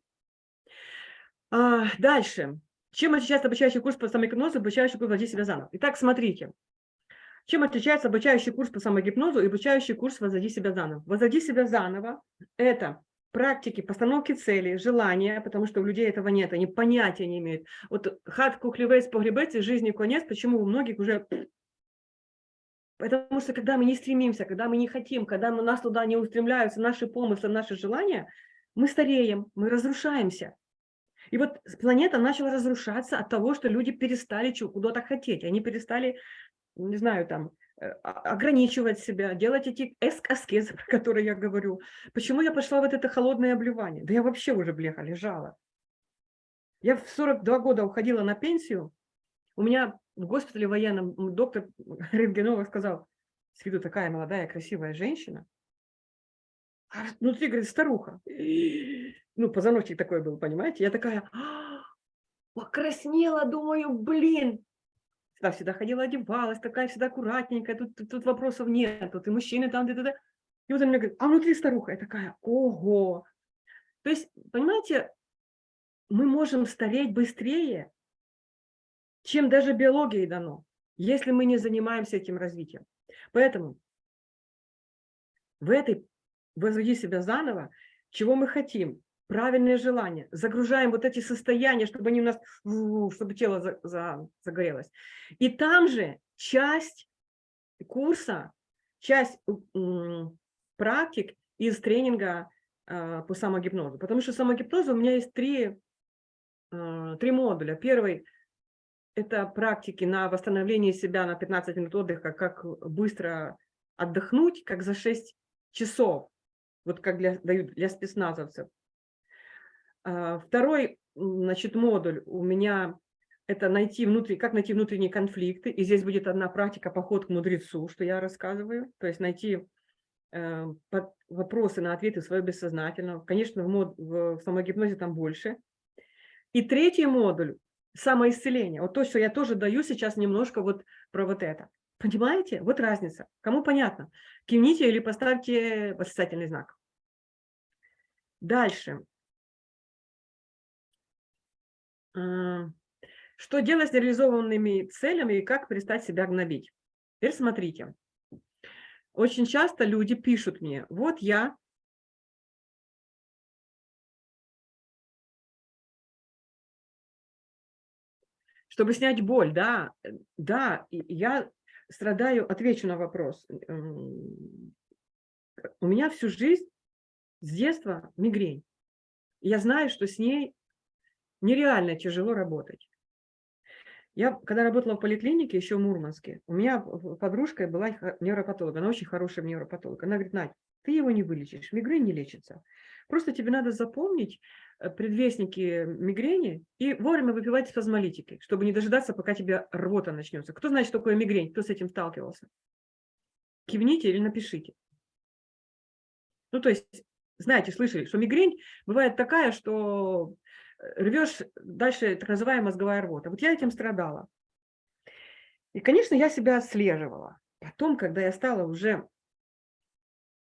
А, дальше. Чем отличается обучающий курс по самогипнозу, обучающий курс «Влади себя заново»? Итак, смотрите. Чем отличается обучающий курс по самогипнозу и обучающий курс «Возводи себя заново»? «Возводи себя заново» – это практики постановки целей, желания, потому что у людей этого нет, они понятия не имеют. Вот хат кухлевец погребец и жизни конец, почему у многих уже... Потому что когда мы не стремимся, когда мы не хотим, когда у нас туда не устремляются наши помыслы, наши желания, мы стареем, мы разрушаемся. И вот планета начала разрушаться от того, что люди перестали куда-то хотеть, они перестали не знаю, там, э, ограничивать себя, делать эти аскезы, про которые я говорю. Почему я пошла вот это холодное обливание? Да я вообще уже, бляха, лежала. Я в 42 года уходила на пенсию. У меня в госпитале военном доктор Рентгенова сказал, с виду такая молодая, красивая женщина, а внутри, говорит, старуха. Ну, позвоночник такой был, понимаете? Я такая, «А, покраснела, думаю, блин, всегда, всегда ходила, одевалась, такая всегда аккуратненькая, тут, тут, тут вопросов нет, тут и мужчины там, где-то. И вот он мне говорит, а внутри старуха, я такая, ого. То есть, понимаете, мы можем стареть быстрее, чем даже биологией дано, если мы не занимаемся этим развитием. Поэтому в этой «Возведи себя заново», чего мы хотим? Правильные желания, загружаем вот эти состояния, чтобы они у нас, чтобы тело за, за, загорелось. И там же часть курса, часть практик из тренинга э, по самогипнозу. Потому что самогипнозу у меня есть три, э, три модуля. Первый – это практики на восстановление себя на 15 минут отдыха, как быстро отдохнуть, как за 6 часов, вот как для, дают для спецназовцев. А, второй значит, модуль у меня это найти внутри, как найти внутренние конфликты. И здесь будет одна практика поход к мудрецу, что я рассказываю. То есть найти э, вопросы на ответы своего бессознательного. Конечно, в, мод, в самогипнозе там больше. И третий модуль – самоисцеление. Вот то, что я тоже даю сейчас немножко вот про вот это. Понимаете? Вот разница. Кому понятно? Кивните или поставьте восклицательный знак. Дальше. Что делать с реализованными целями и как перестать себя гнобить? Теперь смотрите. Очень часто люди пишут мне, вот я чтобы снять боль, да, да, я страдаю, отвечу на вопрос. У меня всю жизнь с детства мигрень. Я знаю, что с ней нереально тяжело работать. Я, когда работала в поликлинике, еще в Мурманске, у меня подружка была невропатолог, она очень хорошая невропатолог. Она говорит, Надь, ты его не вылечишь, мигрень не лечится. Просто тебе надо запомнить э, предвестники мигрени и вовремя выпивать спазмолитики, чтобы не дожидаться, пока тебе рвота начнется. Кто знает, что такое мигрень, кто с этим сталкивался? Кивните или напишите. Ну, то есть, знаете, слышали, что мигрень бывает такая, что рвешь дальше так называемая мозговая рвота. Вот я этим страдала. И, конечно, я себя отслеживала. Потом, когда я стала уже,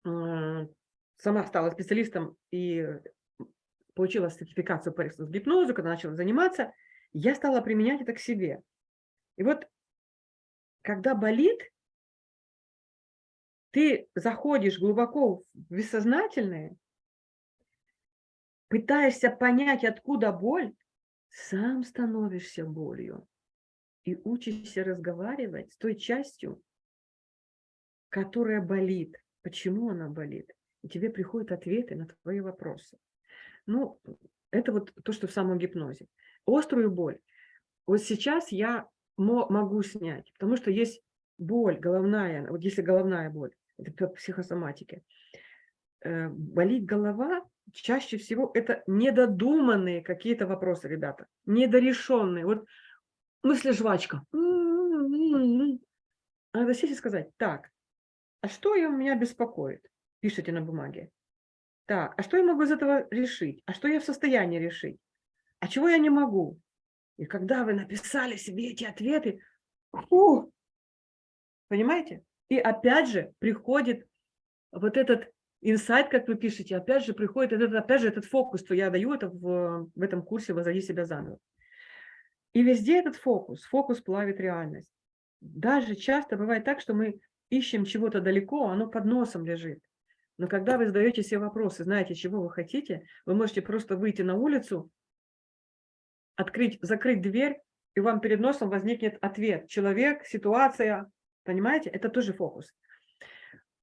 сама стала специалистом и получила сертификацию по гипнозу, когда начала заниматься, я стала применять это к себе. И вот, когда болит, ты заходишь глубоко в бессознательное, пытаешься понять, откуда боль, сам становишься болью и учишься разговаривать с той частью, которая болит. Почему она болит? И тебе приходят ответы на твои вопросы. Ну, это вот то, что в самом гипнозе. Острую боль. Вот сейчас я могу снять, потому что есть боль головная, вот если головная боль, это по психосоматике, э, болит голова, чаще всего это недодуманные какие-то вопросы, ребята, недорешенные. Вот мысли жвачка. А надо сесть и сказать, так, а что меня беспокоит? Пишите на бумаге. Так, а что я могу из этого решить? А что я в состоянии решить? А чего я не могу? И когда вы написали себе эти ответы, фу, понимаете? И опять же приходит вот этот инсайт, как вы пишете, опять же приходит, этот, опять же этот фокус, что я даю это в, в этом курсе «Возроди себя заново». И везде этот фокус, фокус плавит реальность. Даже часто бывает так, что мы ищем чего-то далеко, оно под носом лежит. Но когда вы задаете себе вопросы, знаете, чего вы хотите, вы можете просто выйти на улицу, открыть, закрыть дверь, и вам перед носом возникнет ответ. Человек, ситуация, понимаете? Это тоже фокус.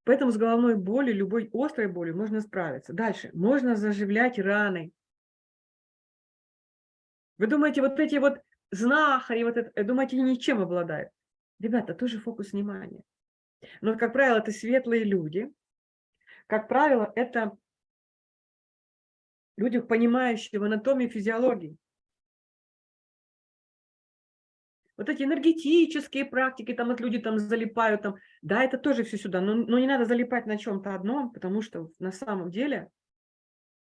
Поэтому с головной болью, любой острой болью можно справиться. Дальше. Можно заживлять раны. Вы думаете, вот эти вот знахари, вот это, думаете, ничем обладают? Ребята, тоже фокус внимания. Но, как правило, это светлые люди. Как правило, это люди, понимающие в анатомии физиологии. Вот эти энергетические практики, там вот люди там залипают, там, да, это тоже все сюда, но, но не надо залипать на чем-то одном, потому что на самом деле...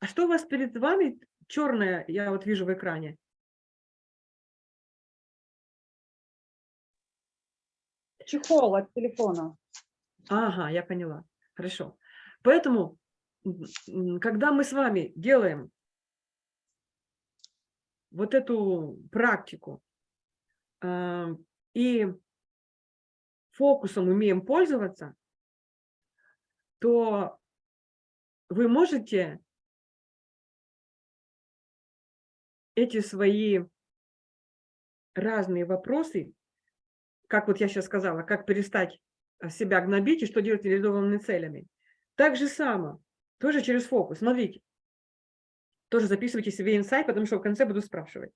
А что у вас перед вами черное, я вот вижу в экране? Чехол от телефона. Ага, я поняла. Хорошо. Поэтому, когда мы с вами делаем вот эту практику, и фокусом умеем пользоваться, то вы можете эти свои разные вопросы, как вот я сейчас сказала, как перестать а, себя гнобить и что делать реализованными целями. Так же само, тоже через фокус. Смотрите, тоже записывайте себе инсайт, потому что в конце буду спрашивать.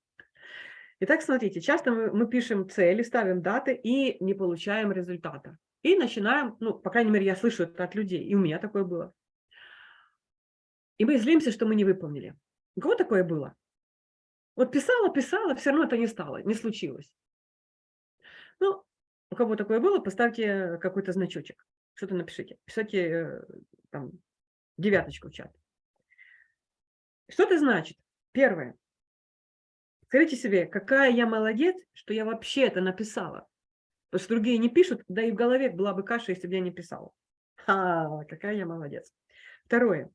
Итак, смотрите, часто мы, мы пишем цели, ставим даты и не получаем результата. И начинаем, ну, по крайней мере, я слышу это от людей, и у меня такое было. И мы злимся, что мы не выполнили. У кого такое было? Вот писала, писала, все равно это не стало, не случилось. Ну, у кого такое было, поставьте какой-то значочек, что-то напишите. Пишите э, там девяточку в чат. Что это значит? Первое. Скажите себе, какая я молодец, что я вообще это написала. Потому что другие не пишут, да и в голове была бы каша, если бы я не писала. А, какая я молодец. Второе.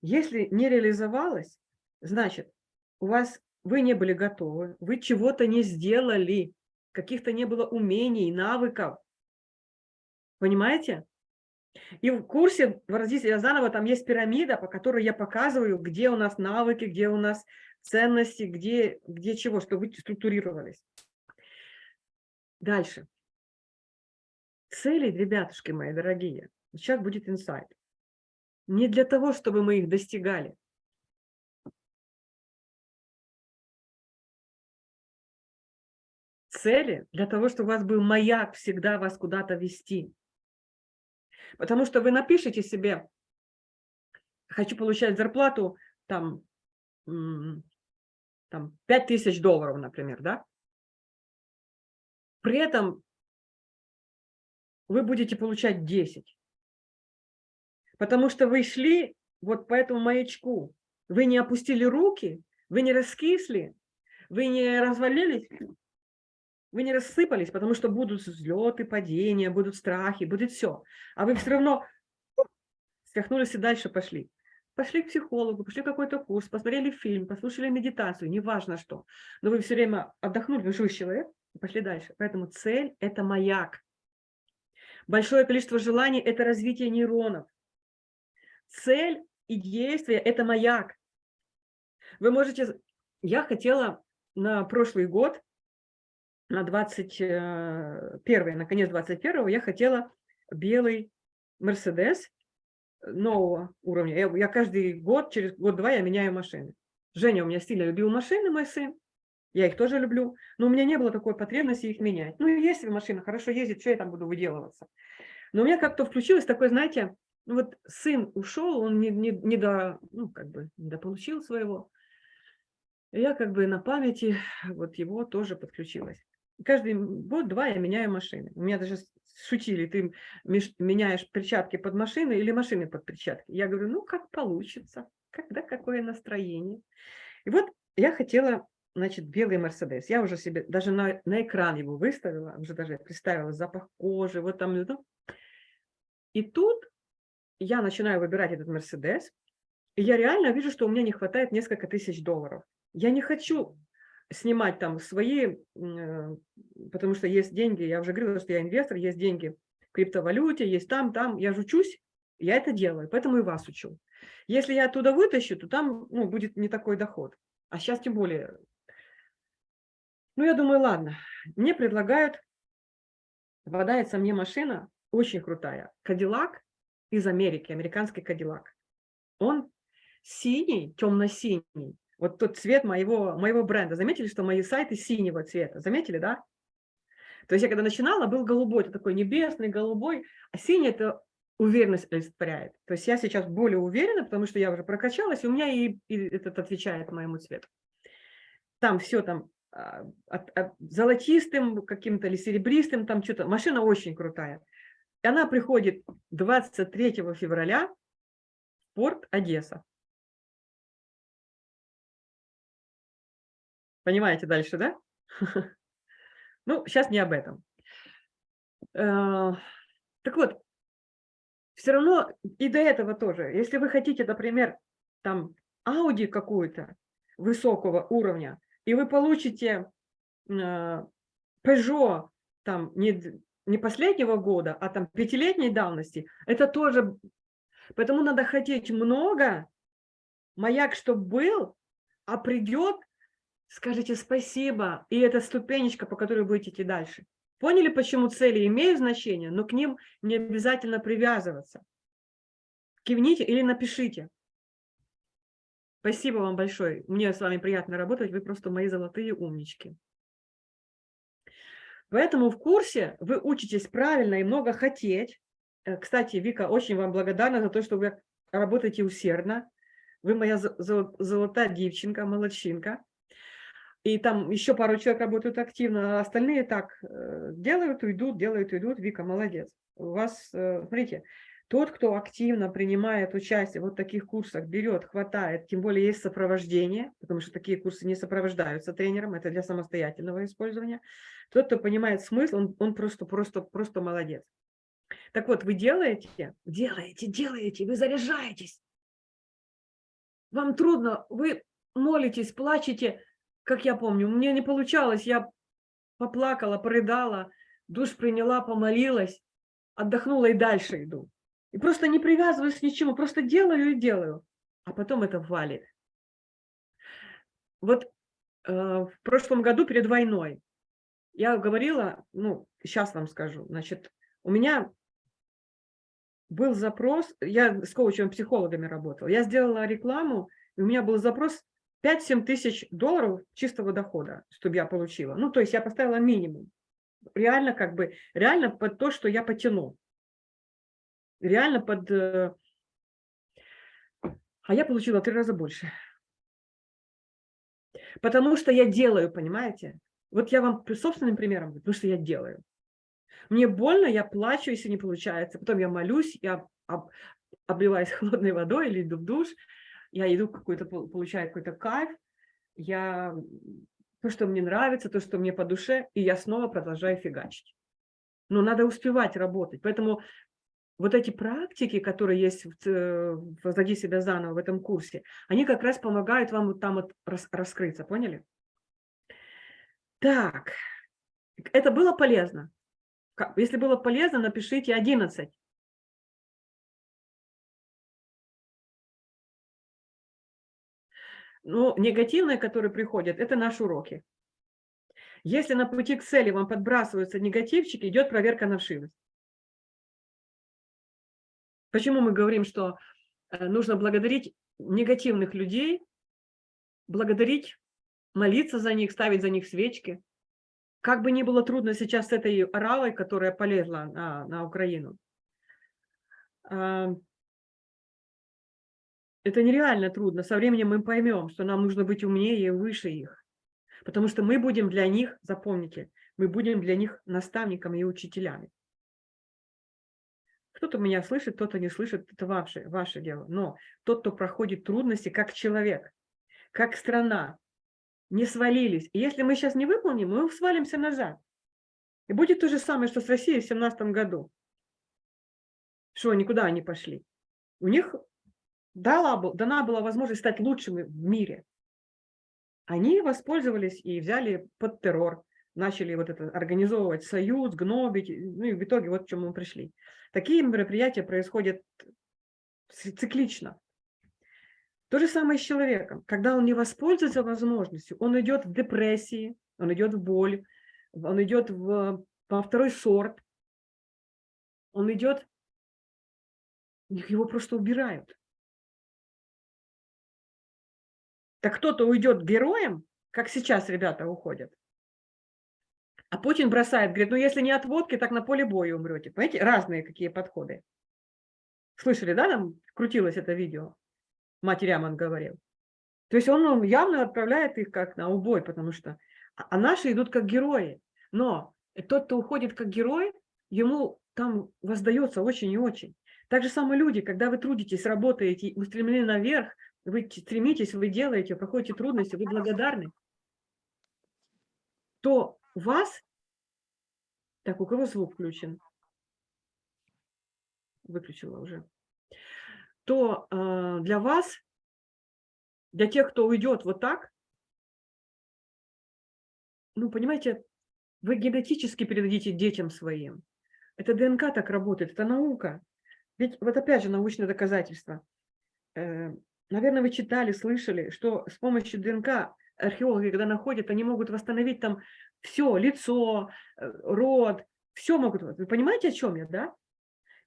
Если не реализовалось, значит, у вас вы не были готовы, вы чего-то не сделали, каких-то не было умений, навыков. Понимаете? И в курсе «Выразителя заново» там есть пирамида, по которой я показываю, где у нас навыки, где у нас ценности, где, где чего, чтобы вы структурировались. Дальше. Цели, ребятушки мои дорогие, сейчас будет инсайт. Не для того, чтобы мы их достигали. Цели для того, чтобы у вас был маяк всегда вас куда-то вести. Потому что вы напишите себе, хочу получать зарплату там, там 5 тысяч долларов, например, да? При этом вы будете получать 10. Потому что вы шли вот по этому маячку. Вы не опустили руки, вы не раскисли, вы не развалились, вы не рассыпались, потому что будут взлеты, падения, будут страхи, будет все. А вы все равно скахнулись и дальше пошли. Пошли к психологу, пошли какой-то курс, посмотрели фильм, послушали медитацию, неважно что. Но вы все время отдохнули, вы живой человек, и пошли дальше. Поэтому цель – это маяк. Большое количество желаний – это развитие нейронов. Цель и действие – это маяк. Вы можете… Я хотела на прошлый год на 21, на конец 21 я хотела белый Мерседес нового уровня. Я, я каждый год, через год-два я меняю машины. Женя у меня сильно любил машины, мой сын. Я их тоже люблю, но у меня не было такой потребности их менять. Ну, если машина хорошо ездит, что я там буду выделываться? Но у меня как-то включилось такое, знаете, ну вот сын ушел, он не, не, не до, ну, как бы, не дополучил своего. Я как бы на памяти вот его тоже подключилась каждый год-два я меняю машины. У меня даже шутили, ты меняешь перчатки под машины или машины под перчатки. Я говорю, ну, как получится, когда какое настроение. И вот я хотела, значит, белый Мерседес. Я уже себе даже на, на экран его выставила, уже даже представила запах кожи, вот там. Ну. И тут я начинаю выбирать этот Мерседес, и я реально вижу, что у меня не хватает несколько тысяч долларов. Я не хочу снимать там свои, э, потому что есть деньги, я уже говорила, что я инвестор, есть деньги в криптовалюте, есть там, там, я же учусь, я это делаю, поэтому и вас учу. Если я оттуда вытащу, то там ну, будет не такой доход. А сейчас тем более. Ну, я думаю, ладно. Мне предлагают, попадается мне машина очень крутая. Кадиллак из Америки, американский Кадиллак. Он синий, темно-синий, вот тот цвет моего, моего бренда. Заметили, что мои сайты синего цвета? Заметили, да? То есть я когда начинала, был голубой, такой небесный, голубой, а синий – это уверенность олицетворяет. То есть я сейчас более уверена, потому что я уже прокачалась, и у меня и, и этот отвечает моему цвету. Там все там а, от, от золотистым каким-то или серебристым, там что-то. Машина очень крутая. И она приходит 23 февраля в порт Одесса. Понимаете дальше, да? Ну, сейчас не об этом. Э, так вот, все равно и до этого тоже, если вы хотите, например, там Audi какую-то высокого уровня, и вы получите э, Peugeot там не, не последнего года, а там пятилетней давности, это тоже, поэтому надо хотеть много, маяк, чтобы был, а придет скажите спасибо, и это ступенечка, по которой будете идти дальше. Поняли, почему цели имеют значение, но к ним не обязательно привязываться. Кивните или напишите. Спасибо вам большое. Мне с вами приятно работать, вы просто мои золотые умнички. Поэтому в курсе вы учитесь правильно и много хотеть. Э, кстати, Вика, очень вам благодарна за то, что вы работаете усердно. Вы моя золотая девчонка, молодчинка. И там еще пару человек работают активно, а остальные так э, делают, уйдут, делают, уйдут. Вика, молодец. У вас, э, смотрите, тот, кто активно принимает участие в вот таких курсах, берет, хватает, тем более есть сопровождение, потому что такие курсы не сопровождаются тренером, это для самостоятельного использования. Тот, кто понимает смысл, он, он просто, просто, просто молодец. Так вот, вы делаете, делаете, делаете, вы заряжаетесь. Вам трудно, вы молитесь, плачете, как я помню, мне не получалось, я поплакала, порыдала, душ приняла, помолилась, отдохнула и дальше иду. И просто не привязываюсь к ничему, просто делаю и делаю. А потом это валит. Вот э, в прошлом году перед войной я говорила, ну, сейчас вам скажу, значит, у меня был запрос, я с коучем-психологами работала, я сделала рекламу, и у меня был запрос 5-7 тысяч долларов чистого дохода, чтобы я получила. Ну, то есть я поставила минимум. Реально как бы, реально под то, что я потяну реально под... э, А я получила три раза больше. Потому что я делаю, понимаете? Вот я вам собственным примером говорю, потому что я делаю. Мне больно, я плачу, если не получается. Потом я молюсь, я об, обливаюсь холодной водой или иду в душ. Я иду какой-то, получаю какой-то кайф. Я то, что мне нравится, то, что мне по душе, и я снова продолжаю фигачить. Но надо успевать работать. Поэтому вот эти практики, которые есть в, в «Возроди себя заново» в этом курсе, они как раз помогают вам вот там вот рас, раскрыться, поняли? Так, это было полезно? Если было полезно, напишите 11. Ну, негативные, которые приходят, это наши уроки. Если на пути к цели вам подбрасываются негативчики, идет проверка на вшивость. Почему мы говорим, что э, нужно благодарить негативных людей, благодарить, молиться за них, ставить за них свечки. Как бы ни было трудно сейчас с этой оравой, которая полезла на, на Украину. Это нереально трудно. Со временем мы поймем, что нам нужно быть умнее и выше их. Потому что мы будем для них, запомните, мы будем для них наставниками и учителями. Кто-то меня слышит, кто-то не слышит, это ваше, ваше дело. Но тот, кто проходит трудности как человек, как страна, не свалились. И если мы сейчас не выполним, мы свалимся назад. И будет то же самое, что с Россией в 17 году. Что, никуда они пошли. У них дала, дана была возможность стать лучшими в мире. Они воспользовались и взяли под террор начали вот это организовывать союз, гнобить, ну и в итоге вот к чему мы пришли. Такие мероприятия происходят циклично. То же самое с человеком. Когда он не воспользуется возможностью, он идет в депрессии, он идет в боль, он идет в, во второй сорт, он идет, его просто убирают. Так кто-то уйдет героем, как сейчас ребята уходят, а Путин бросает, говорит, ну если не от водки, так на поле боя умрете. Понимаете, разные какие подходы. Слышали, да, там крутилось это видео? Матерям он говорил. То есть он явно отправляет их как на убой, потому что... А, а наши идут как герои. Но тот, кто уходит как герой, ему там воздается очень и очень. Так же самое люди, когда вы трудитесь, работаете, устремлены наверх, вы стремитесь, вы делаете, проходите трудности, вы благодарны, то у вас, так, у кого звук включен? Выключила уже. То э, для вас, для тех, кто уйдет вот так, ну, понимаете, вы генетически передадите детям своим. Это ДНК так работает, это наука. Ведь вот опять же научное доказательство. Наверное, вы читали, слышали, что с помощью ДНК археологи, когда находят, они могут восстановить там все, лицо, э, рот, все могут. Вы понимаете, о чем я, да?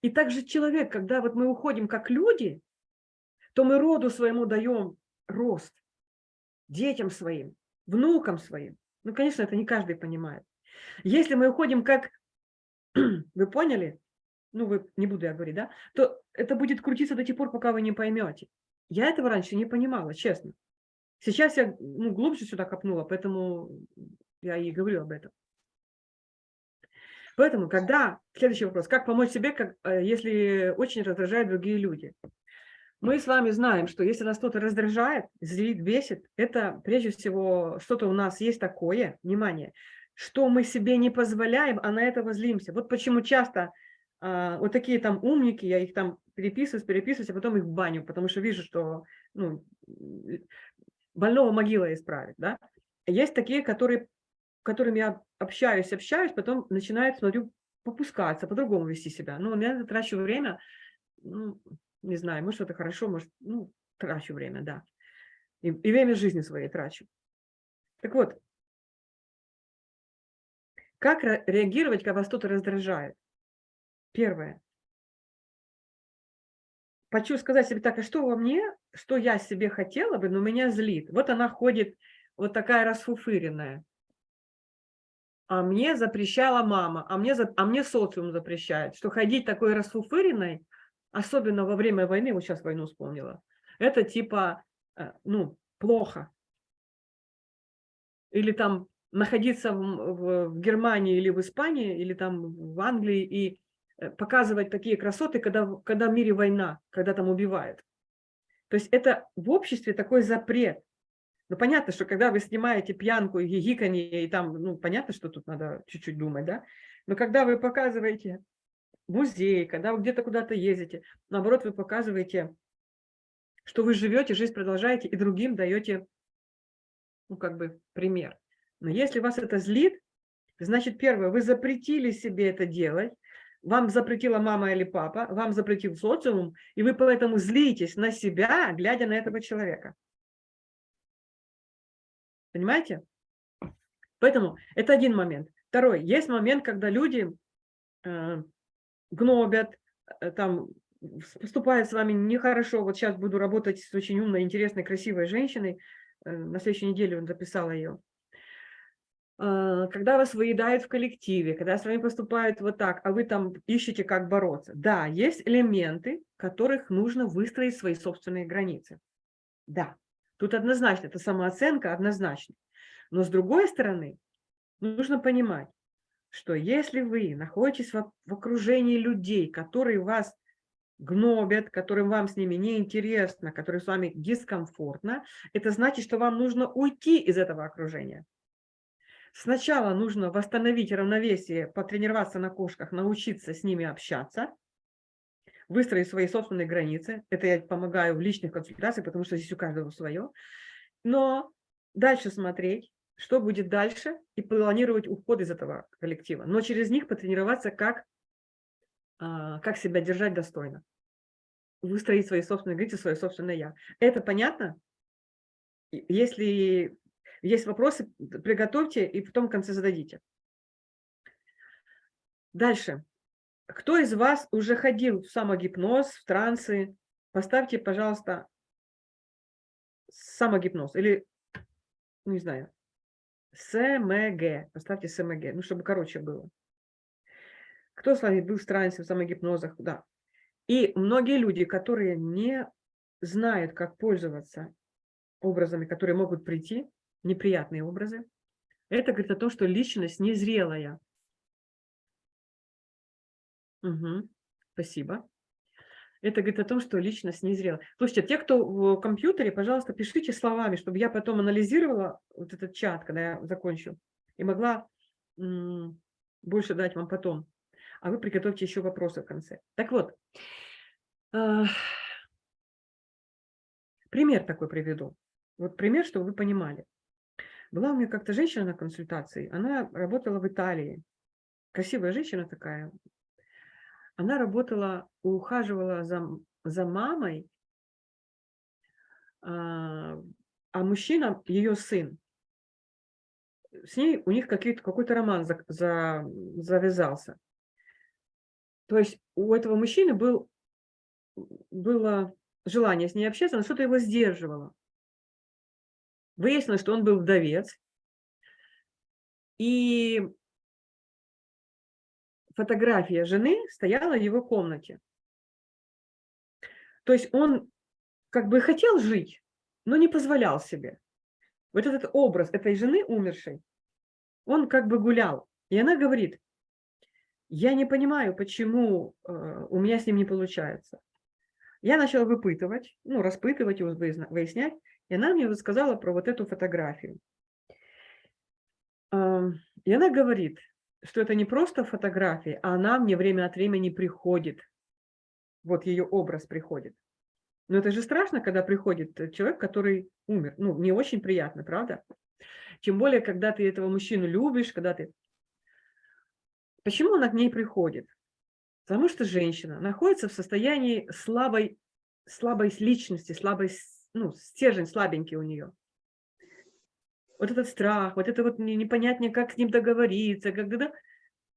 И также человек, когда вот мы уходим как люди, то мы роду своему даем рост, детям своим, внукам своим. Ну, конечно, это не каждый понимает. Если мы уходим как, вы поняли, ну, вы, не буду я говорить, да, то это будет крутиться до тех пор, пока вы не поймете. Я этого раньше не понимала, честно. Сейчас я ну, глубже сюда копнула, поэтому я и говорю об этом. Поэтому, когда, следующий вопрос, как помочь себе, как, э, если очень раздражают другие люди? Мы с вами знаем, что если нас кто-то раздражает, злит, бесит, это прежде всего что-то у нас есть такое, внимание, что мы себе не позволяем, а на это возлимся. Вот почему часто вот такие там умники, я их там переписываюсь, переписываюсь, а потом их в баню, потому что вижу, что ну, больного могила исправит. Да? Есть такие, которые, которыми я общаюсь, общаюсь, потом начинают, смотрю, попускаться, по-другому вести себя. Ну, я трачу время, ну, не знаю, может, это хорошо, может, ну, трачу время, да. И, и время жизни своей трачу. Так вот, как реагировать, когда вас кто-то раздражает? Первое. Хочу сказать себе так, а что во мне, что я себе хотела бы, но меня злит. Вот она ходит, вот такая расфуфыренная. А мне запрещала мама, а мне, а мне социум запрещает, что ходить такой расфуфыренной, особенно во время войны, вот сейчас войну вспомнила, это типа, э, ну, плохо. Или там находиться в, в, в Германии или в Испании, или там в Англии и показывать такие красоты, когда, когда в мире война, когда там убивают. То есть это в обществе такой запрет. Ну, понятно, что когда вы снимаете пьянку и гигиканье, и там, ну, понятно, что тут надо чуть-чуть думать, да? Но когда вы показываете музей, когда вы где-то куда-то ездите, наоборот, вы показываете, что вы живете, жизнь продолжаете, и другим даете, ну, как бы, пример. Но если вас это злит, значит, первое, вы запретили себе это делать, вам запретила мама или папа, вам запретил социум, и вы поэтому злитесь на себя, глядя на этого человека. Понимаете? Поэтому это один момент. Второй. Есть момент, когда люди э, гнобят, э, там, поступают с вами нехорошо. Вот сейчас буду работать с очень умной, интересной, красивой женщиной. Э, на следующей неделе он записала ее. А, когда вас выедают в коллективе, когда с вами поступают вот так, а вы там ищете, как бороться. Да, есть элементы, которых нужно выстроить свои собственные границы. Да, тут однозначно, это самооценка однозначно. Но с другой стороны, нужно понимать, что если вы находитесь в окружении людей, которые вас гнобят, которым вам с ними неинтересно, которые с вами дискомфортно, это значит, что вам нужно уйти из этого окружения. Сначала нужно восстановить равновесие, потренироваться на кошках, научиться с ними общаться, выстроить свои собственные границы. Это я помогаю в личных консультациях, потому что здесь у каждого свое. Но дальше смотреть, что будет дальше, и планировать уход из этого коллектива. Но через них потренироваться, как, а, как себя держать достойно. Выстроить свои собственные границы, свое собственное «я». Это понятно? Если есть вопросы, приготовьте и потом в конце зададите. Дальше. Кто из вас уже ходил в самогипноз, в трансы? Поставьте, пожалуйста, самогипноз или, ну, не знаю, СМГ. Поставьте СМГ, ну, чтобы короче было. Кто с вами был в трансе, в самогипнозах? Да. И многие люди, которые не знают, как пользоваться образами, которые могут прийти, неприятные образы. Это говорит о том, что личность незрелая. Угу. Спасибо. Это говорит о том, что личность незрела. Слушайте, те, кто в компьютере, пожалуйста, пишите словами, чтобы я потом анализировала вот этот чат, когда я закончу, и могла больше дать вам потом. А вы приготовьте еще вопросы в конце. Так вот, пример такой приведу. Вот пример, чтобы вы понимали. Была у меня как-то женщина на консультации, она работала в Италии. Красивая женщина такая. Она работала, ухаживала за, за мамой, а, а мужчина, ее сын, с ней у них какой-то роман за, за, завязался. То есть у этого мужчины был, было желание с ней общаться, но что-то его сдерживало. Выяснилось, что он был вдовец. И фотография жены стояла в его комнате. То есть он как бы хотел жить, но не позволял себе. вот этот образ этой жены умершей, он как бы гулял. И она говорит, я не понимаю, почему э, у меня с ним не получается. Я начала выпытывать, ну, распытывать и выяснять, и она мне рассказала про вот эту фотографию. И она говорит, что это не просто фотография, а она мне время от времени приходит. Вот ее образ приходит. Но это же страшно, когда приходит человек, который умер. Ну, не очень приятно, правда? Тем более, когда ты этого мужчину любишь, когда ты... Почему он к ней приходит? Потому что женщина находится в состоянии слабой, слабой личности, слабой, ну, стержень слабенький у нее вот этот страх, вот это вот непонятнее, как с ним договориться, когда...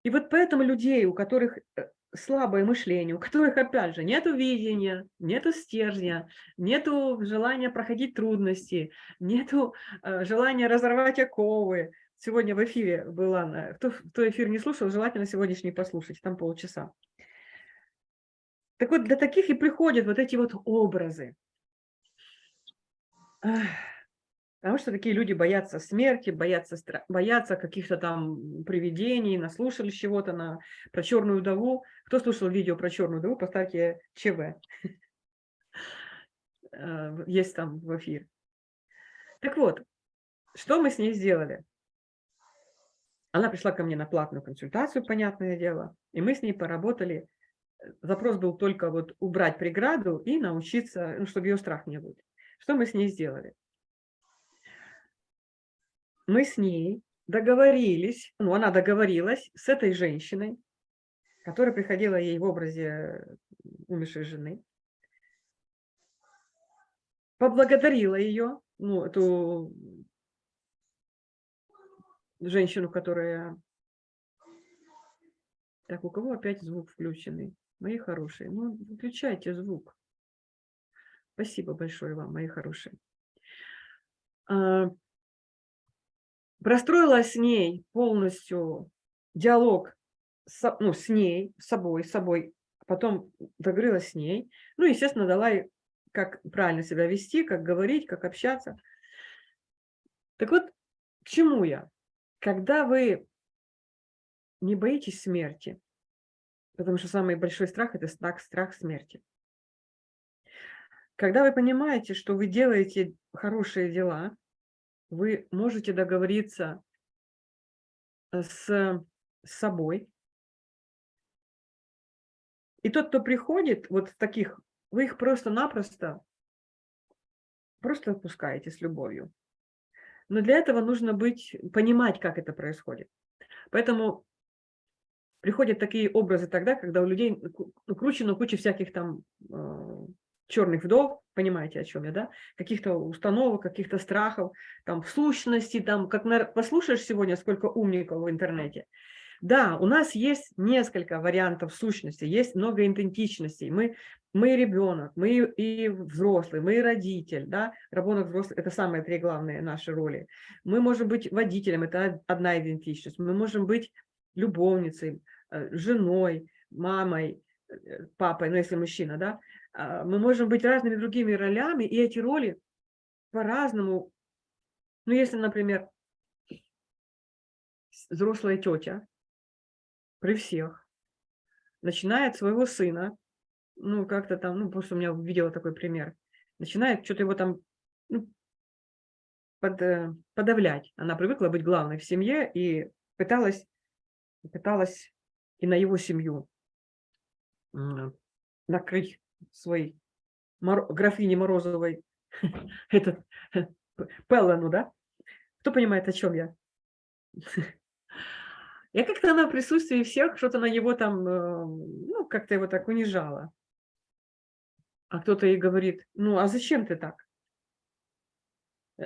И вот поэтому людей, у которых э, слабое мышление, у которых, опять же, нету видения, нету стержня, нету желания проходить трудности, нету э, желания разорвать оковы. Сегодня в эфире была, кто, кто эфир не слушал, желательно сегодняшний послушать, там полчаса. Так вот, для таких и приходят вот эти вот образы. Потому что такие люди боятся смерти, боятся, боятся каких-то там привидений, наслушались чего-то на, про черную вдову. Кто слушал видео про черную вдову, поставьте ЧВ. Э, есть там в эфир. Так вот, что мы с ней сделали? Она пришла ко мне на платную консультацию, понятное дело, и мы с ней поработали. Запрос был только вот убрать преграду и научиться, ну, чтобы ее страх не был. Что мы с ней сделали? мы с ней договорились, ну, она договорилась с этой женщиной, которая приходила ей в образе умершей жены, поблагодарила ее, ну, эту женщину, которая... Так, у кого опять звук включенный? Мои хорошие, ну, выключайте звук. Спасибо большое вам, мои хорошие. А, простроила с ней полностью диалог с, ну, с ней, с собой, с собой, потом договорилась с ней, ну, естественно, дала ей, как правильно себя вести, как говорить, как общаться. Так вот, к чему я? Когда вы не боитесь смерти, потому что самый большой страх – это страх, страх смерти. Когда вы понимаете, что вы делаете хорошие дела, вы можете договориться э, с собой. И тот, кто приходит, вот таких, вы их просто-напросто просто отпускаете с любовью. Но для этого нужно быть, понимать, как это происходит. Поэтому приходят такие образы тогда, когда у людей кручено куча всяких там э, черных вдов, понимаете, о чем я, да, каких-то установок, каких-то страхов, там, сущности, там, как на... послушаешь сегодня, сколько умников в интернете. Да, у нас есть несколько вариантов сущности, есть много идентичностей. Мы, мы ребенок, мы и взрослый, мы и родитель, да, ребенок взрослый, это самые три главные наши роли. Мы можем быть водителем, это одна идентичность. Мы можем быть любовницей, э, женой, мамой, э, папой, ну если мужчина, да, мы можем быть разными другими ролями, и эти роли по-разному. Ну, если, например, взрослая тетя при всех начинает своего сына, ну, как-то там, ну, просто у меня видела такой пример, начинает что-то его там ну, под, э, подавлять. Она привыкла быть главной в семье и пыталась, пыталась и на его семью накрыть свой Мор... графини Морозовой, этот Пеллену, да? Кто понимает, о чем я? Я как-то на присутствии всех что-то на него там, э, ну, как-то его так унижала. А кто-то ей говорит, ну, а зачем ты так?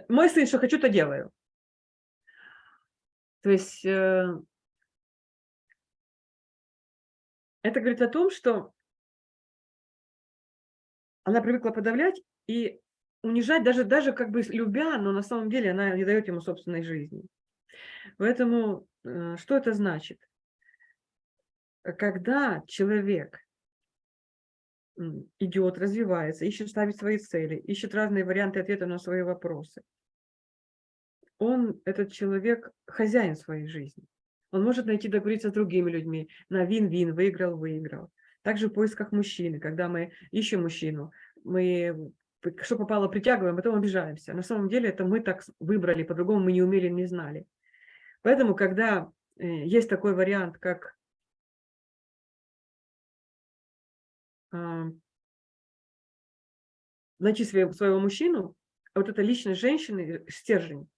Мой сын, что хочу, то делаю. То есть э, это говорит о том, что она привыкла подавлять и унижать, даже, даже как бы любя, но на самом деле она не дает ему собственной жизни. Поэтому э, что это значит? Когда человек идет, развивается, ищет ставить свои цели, ищет разные варианты ответа на свои вопросы, он, этот человек, хозяин своей жизни. Он может найти, договориться с другими людьми на вин-вин, выиграл, выиграл. Также в поисках мужчины, когда мы ищем мужчину, мы что попало притягиваем, потом обижаемся. На самом деле это мы так выбрали, по-другому мы не умели, не знали. Поэтому, когда э, есть такой вариант, как а, найти своего, мужчину, а вот эта личность женщины, стержень,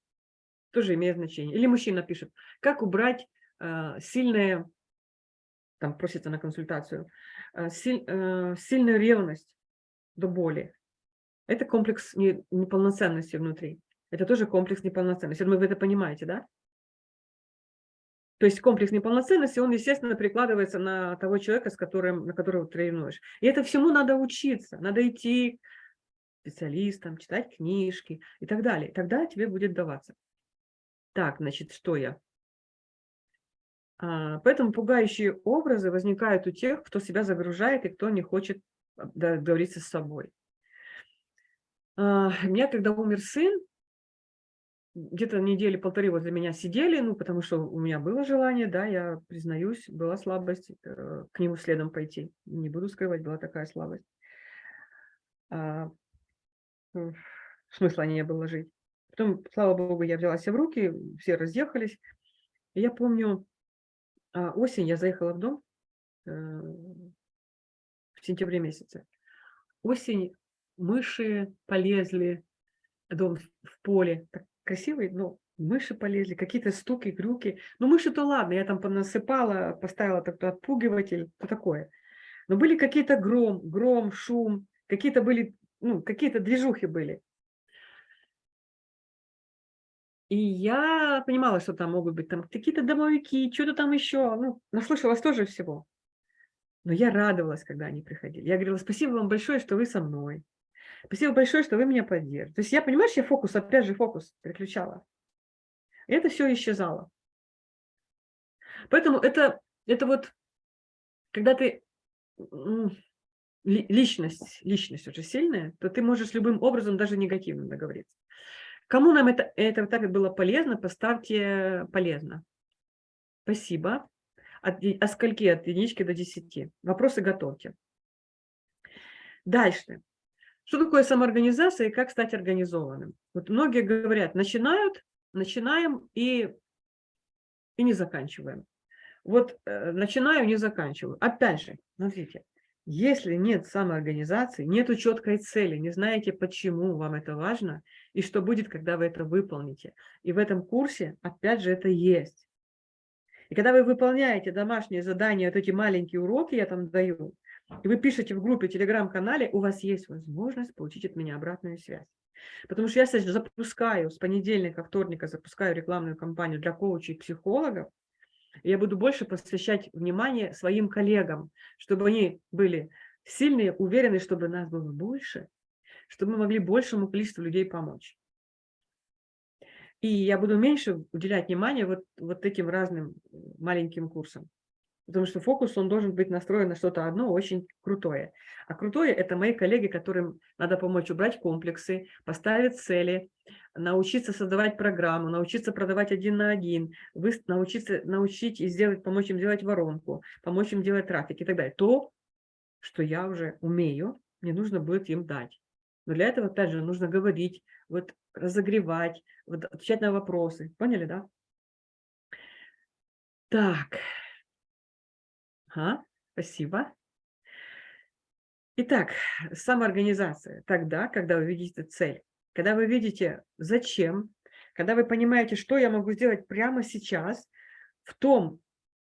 тоже имеет значение. Или мужчина пишет, как убрать э, сильное, там просится на консультацию, э, э, сильную ревность до боли. Это комплекс не, неполноценности внутри. Это тоже комплекс неполноценности. Думаю, вы это понимаете, да? То есть комплекс неполноценности, он, естественно, прикладывается на того человека, с которым, на которого ты ревнуешь. И это всему надо учиться. Надо идти к специалистам, читать книжки и так далее. Тогда тебе будет даваться. Так, значит, что я? А, поэтому пугающие образы возникают у тех, кто себя загружает и кто не хочет а, договориться с собой. А, у меня, когда умер сын, где-то недели полторы возле меня сидели, ну, потому что у меня было желание, да, я признаюсь, была слабость э, к нему следом пойти. Не буду скрывать, была такая слабость. А, смысла не было жить. Потом, слава богу, я взяла себя в руки, все разъехались. Я помню, а, осень, я заехала в дом э, в сентябре месяце. Осень, мыши полезли, дом в поле, так красивый, но мыши полезли, какие-то стуки, крюки. Ну, мыши-то ладно, я там понасыпала, поставила такой отпугиватель, то такое. Но были какие-то гром, гром, шум, какие-то были, ну, какие-то движухи были. И я понимала, что там могут быть там какие-то домовики, что-то там еще. Ну, наслышалась тоже всего. Но я радовалась, когда они приходили. Я говорила, спасибо вам большое, что вы со мной. Спасибо большое, что вы меня поддерживаете. То есть я, понимаешь, я фокус, опять же, фокус переключала. И это все исчезало. Поэтому это, это вот, когда ты личность, личность очень сильная, то ты можешь любым образом даже негативно договориться. Кому нам это, это так было полезно, поставьте полезно. Спасибо. От, от скольки? От единички до десяти. Вопросы готовьте. Дальше. Что такое самоорганизация и как стать организованным? Вот многие говорят, начинают, начинаем и, и не заканчиваем. Вот э, начинаю, не заканчиваю. Опять же, смотрите, если нет самоорганизации, нет четкой цели, не знаете, почему вам это важно и что будет, когда вы это выполните. И в этом курсе, опять же, это есть. И когда вы выполняете домашние задания, вот эти маленькие уроки я там даю, и вы пишете в группе, телеграм-канале, у вас есть возможность получить от меня обратную связь. Потому что я сейчас запускаю, с понедельника, вторника запускаю рекламную кампанию для коучей и психологов, я буду больше посвящать внимание своим коллегам, чтобы они были сильные, уверены, чтобы нас было больше, чтобы мы могли большему количеству людей помочь. И я буду меньше уделять внимание вот, вот этим разным маленьким курсам. Потому что фокус, он должен быть настроен на что-то одно очень крутое. А крутое – это мои коллеги, которым надо помочь убрать комплексы, поставить цели, научиться создавать программу, научиться продавать один на один, научиться научить и сделать, помочь им делать воронку, помочь им делать трафик и так далее. То, что я уже умею, мне нужно будет им дать. Но для этого, опять же, нужно говорить, вот разогревать, вот, отвечать на вопросы. Поняли, да? Так. Ага, спасибо. Итак, самоорганизация. Тогда, когда вы видите цель, когда вы видите зачем, когда вы понимаете, что я могу сделать прямо сейчас, в том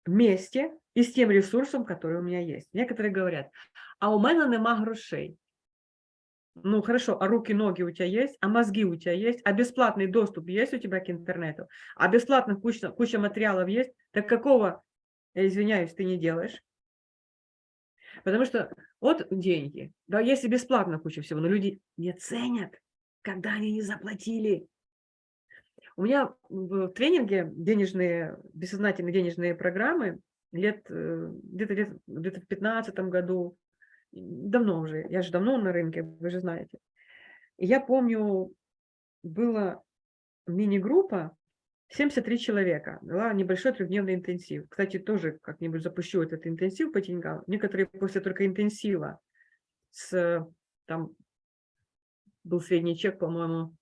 месте и с тем ресурсом, который у меня есть. Некоторые говорят, а у меня нема грошей. Ну хорошо, а руки, ноги у тебя есть, а мозги у тебя есть, а бесплатный доступ есть у тебя к интернету, а бесплатных куча, куча материалов есть, так какого я извиняюсь, ты не делаешь. Потому что вот деньги, да, если бесплатно куча всего, но люди не ценят, когда они не заплатили. У меня в тренинге денежные, бессознательные денежные программы лет, э, где-то лет, где-то в 15 году, давно уже, я же давно на рынке, вы же знаете. Я помню, было мини-группа, 73 человека, дала небольшой трехдневный интенсив. Кстати, тоже как-нибудь запущу этот интенсив по деньгам. Некоторые после только интенсива с, там, был средний чек, по-моему,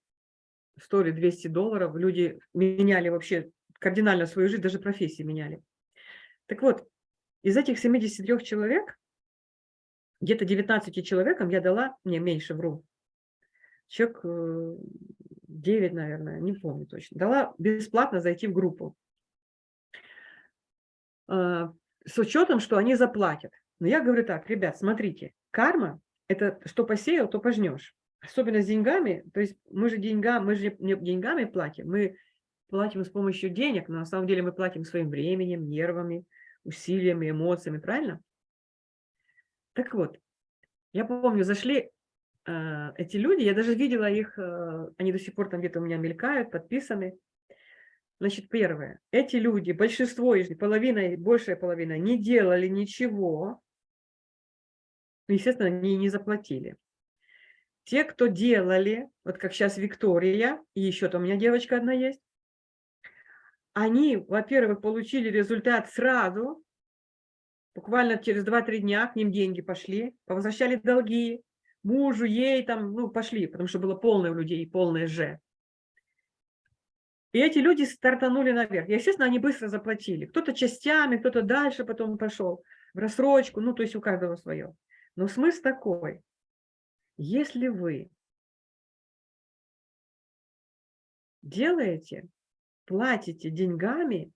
100 или 200 долларов, люди меняли вообще кардинально свою жизнь, даже профессии меняли. Так вот, из этих 73 человек, где-то 19 человекам я дала, не меньше вру, человек 9, наверное, не помню точно, дала бесплатно зайти в группу. А, с учетом, что они заплатят. Но я говорю так, ребят, смотрите, карма – это что посеял, то пожнешь. Особенно с деньгами, то есть мы же деньгам, мы же деньгами платим, мы платим с помощью денег, но на самом деле мы платим своим временем, нервами, усилиями, эмоциями, правильно? Так вот, я помню, зашли эти люди, я даже видела их, э, они до сих пор там где-то у меня мелькают, подписаны. Значит, первое, эти люди, большинство из них, половина, большая половина, не делали ничего, ну, естественно, они не заплатили. Те, кто делали, вот как сейчас Виктория, и еще там у меня девочка одна есть, они, во-первых, получили результат сразу, буквально через 2-3 дня к ним деньги пошли, возвращали долги, мужу, ей там, ну, пошли, потому что было полное у людей, полное же. И эти люди стартанули наверх. естественно, они быстро заплатили. Кто-то частями, кто-то дальше потом пошел в рассрочку, ну, то есть у каждого свое. Но смысл такой. Если вы делаете платите деньгами,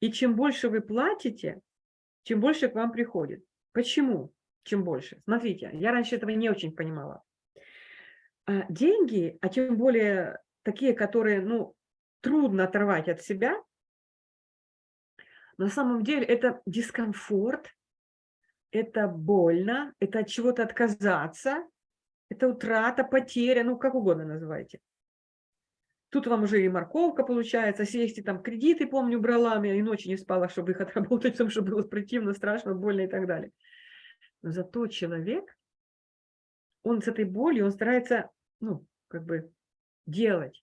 и чем больше вы платите, чем больше к вам приходит. Почему? Чем больше? Смотрите, я раньше этого не очень понимала. А деньги, а тем более такие, которые ну, трудно оторвать от себя, на самом деле это дискомфорт, это больно, это от чего-то отказаться, это утрата, потеря, ну как угодно называйте. Тут вам уже и морковка получается, сесть там кредиты, помню, брала, я и ночи не спала, чтобы их отработать, потому что было противно, страшно, больно и так далее. Зато человек, он с этой болью, он старается, ну, как бы делать.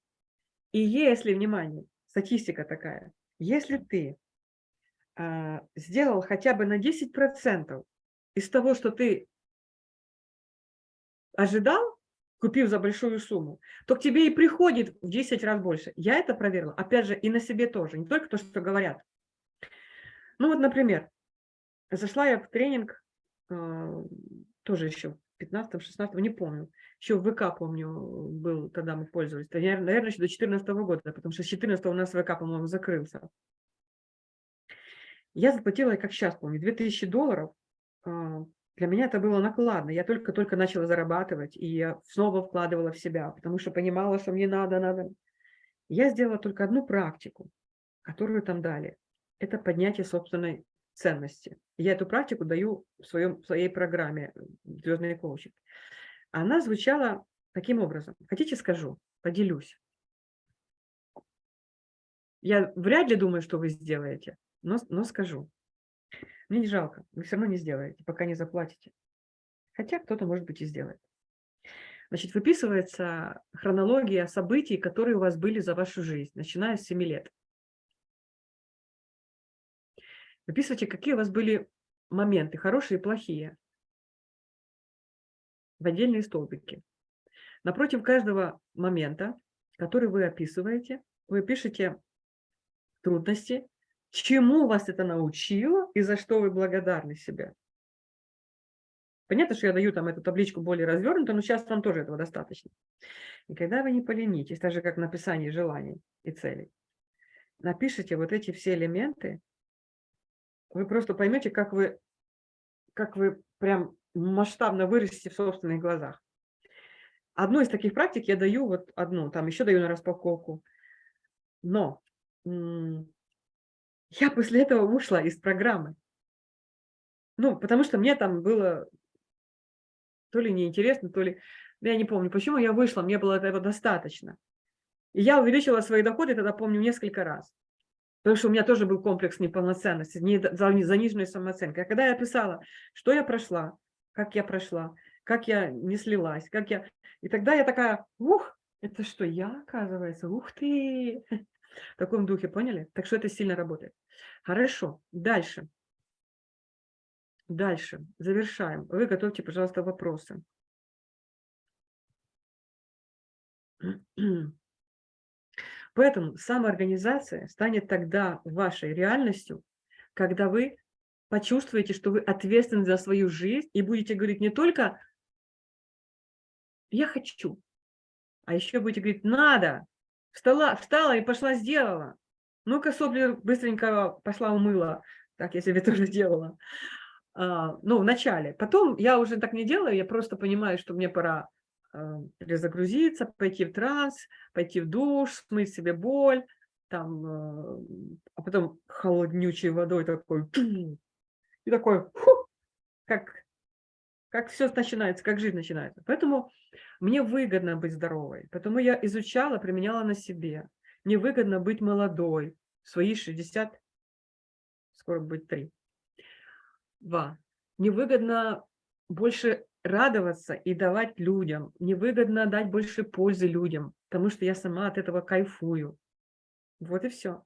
И если, внимание, статистика такая, если ты а, сделал хотя бы на 10% из того, что ты ожидал, купив за большую сумму, то к тебе и приходит в 10 раз больше. Я это проверила, опять же, и на себе тоже, не только то, что говорят. Ну вот, например, зашла я в тренинг, тоже еще в 15-16, не помню, еще в ВК, помню, был, тогда мы пользовались, наверное, еще до 2014 года, потому что с 14 у нас ВК, по-моему, закрылся. Я заплатила, как сейчас помню, 2000 долларов э, для меня это было накладно. Я только-только начала зарабатывать, и я снова вкладывала в себя, потому что понимала, что мне надо, надо. Я сделала только одну практику, которую там дали. Это поднятие собственной ценности. Я эту практику даю в, своем, в своей программе «Звездный коучинг». Она звучала таким образом. Хотите, скажу? Поделюсь. Я вряд ли думаю, что вы сделаете, но, но скажу. Мне не жалко, вы все равно не сделаете, пока не заплатите. Хотя кто-то, может быть, и сделает. Значит, выписывается хронология событий, которые у вас были за вашу жизнь, начиная с 7 лет. Выписывайте, какие у вас были моменты, хорошие и плохие, в отдельные столбики. Напротив каждого момента, который вы описываете, вы пишете трудности, чему вас это научило и за что вы благодарны себе. Понятно, что я даю там эту табличку более развернутую, но сейчас вам тоже этого достаточно. И когда вы не поленитесь, так же как написание желаний и целей, напишите вот эти все элементы, вы просто поймете, как вы, как вы прям масштабно вырастете в собственных глазах. Одну из таких практик я даю, вот одну, там еще даю на распаковку. Но я после этого ушла из программы. Ну, потому что мне там было то ли неинтересно, то ли... Я не помню, почему я вышла, мне было этого достаточно. И я увеличила свои доходы, тогда помню, несколько раз. Потому что у меня тоже был комплекс неполноценности, заниженной самооценкой. А когда я писала, что я прошла, как я прошла, как я не слилась, как я... И тогда я такая, ух, Это что, я, оказывается? Ух ты! В таком духе, поняли? Так что это сильно работает. Хорошо, дальше. Дальше, завершаем. Вы готовьте, пожалуйста, вопросы. Поэтому самоорганизация станет тогда вашей реальностью, когда вы почувствуете, что вы ответственны за свою жизнь и будете говорить не только «я хочу», а еще будете говорить «надо», встала, встала и пошла сделала. Ну-ка, сопли быстренько пошла умыла, так я себе тоже делала. А, ну, в начале. Потом я уже так не делаю, я просто понимаю, что мне пора перезагрузиться, пойти в транс, пойти в душ, смыть себе боль, там, а, а потом холоднючей водой такой, и такой, фу, как, как все начинается, как жизнь начинается. Поэтому мне выгодно быть здоровой, потому я изучала, применяла на себе. Мне выгодно быть молодой, свои 60, скоро будет 3. Два. Мне выгодно больше радоваться и давать людям. Мне выгодно дать больше пользы людям, потому что я сама от этого кайфую. Вот и все.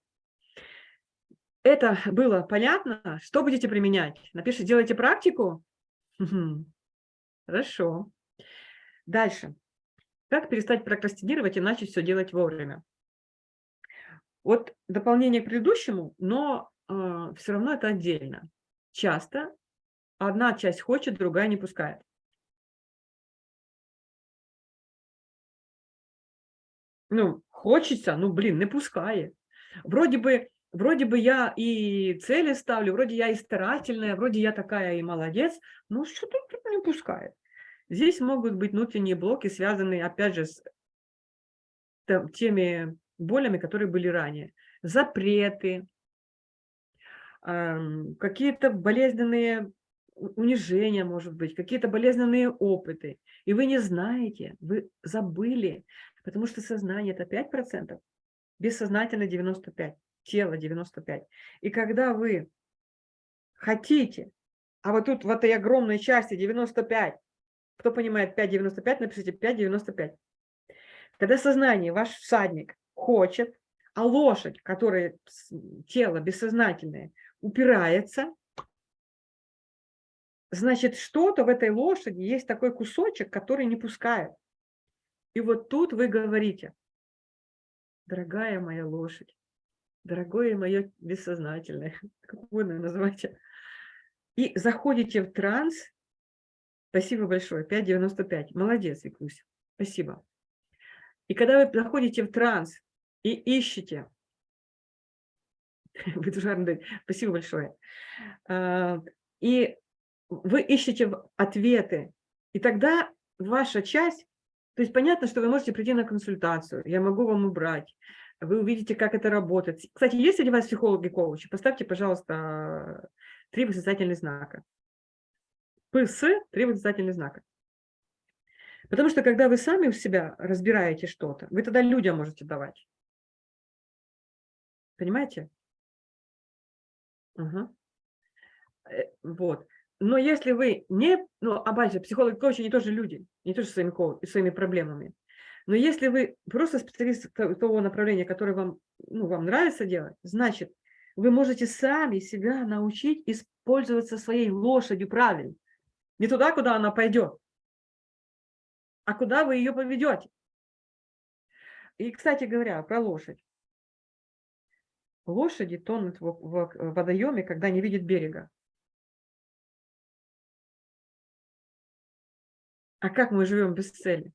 Это было понятно? Что будете применять? Напишите, делайте практику? Хорошо. Дальше. Как перестать прокрастинировать и начать все делать вовремя? Вот дополнение к предыдущему, но э, все равно это отдельно. Часто одна часть хочет, другая не пускает. Ну, хочется, ну, блин, не пускай. Вроде бы вроде бы я и цели ставлю, вроде я и старательная, вроде я такая и молодец, но что-то не пускает. Здесь могут быть внутренние блоки, связанные, опять же, с теми болями, которые были ранее. Запреты, какие-то болезненные унижения, может быть, какие-то болезненные опыты. И вы не знаете, вы забыли, потому что сознание – это 5%, бессознательно 95% тело 95. И когда вы хотите, а вот тут в этой огромной части 95, кто понимает 5,95, напишите 5,95. Когда сознание, ваш всадник хочет, а лошадь, которая тело бессознательное, упирается, значит, что-то в этой лошади есть такой кусочек, который не пускает. И вот тут вы говорите, дорогая моя лошадь, дорогое мое бессознательное, как угодно называйте, и заходите в транс, спасибо большое, 5,95, молодец, Викусь, спасибо. И когда вы заходите в транс и ищете, спасибо большое, а, и вы ищете ответы, и тогда ваша часть, то есть понятно, что вы можете прийти на консультацию, я могу вам убрать, вы увидите, как это работает. Кстати, есть среди вас психологи-коучи? Поставьте, пожалуйста, три восклицательных знака. ПС, три восклицательных знака. Потому что когда вы сами у себя разбираете что-то, вы тогда людям можете давать. Понимаете? Угу. Вот. Но если вы не, ну, а психологи, коучи, они тоже люди, не тоже своими, своими проблемами. Но если вы просто специалист того направления, которое вам, ну, вам нравится делать, значит, вы можете сами себя научить использоваться своей лошадью правильно. Не туда, куда она пойдет, а куда вы ее поведете. И, кстати говоря, про лошадь. Лошади тонут в водоеме, когда не видят берега. А как мы живем без цели?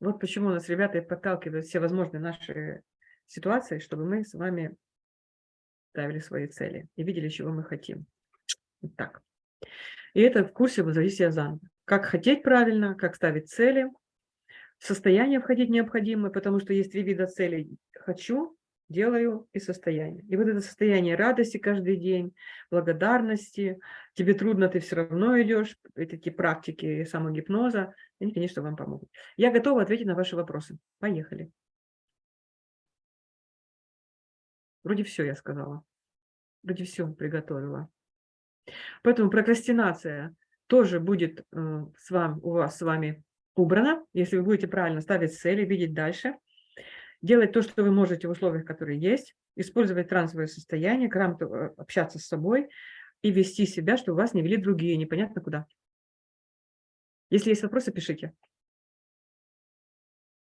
Вот почему нас ребята подталкивают все возможные наши ситуации, чтобы мы с вами ставили свои цели и видели, чего мы хотим. Вот так. И это в курсе возводителя заново. Как хотеть правильно, как ставить цели, в состояние входить необходимо, потому что есть три вида целей. Хочу, делаю и состояние. И вот это состояние радости каждый день, благодарности, тебе трудно, ты все равно идешь, эти практики самогипноза, они, конечно, вам помогут. Я готова ответить на ваши вопросы. Поехали. Вроде все я сказала. Вроде все приготовила. Поэтому прокрастинация тоже будет э, с вами, у вас с вами убрано, если вы будете правильно ставить цели, видеть дальше, делать то, что вы можете в условиях, которые есть, использовать трансовое состояние, грамотно э, общаться с собой и вести себя, чтобы вас не вели другие, непонятно куда. Если есть вопросы, пишите.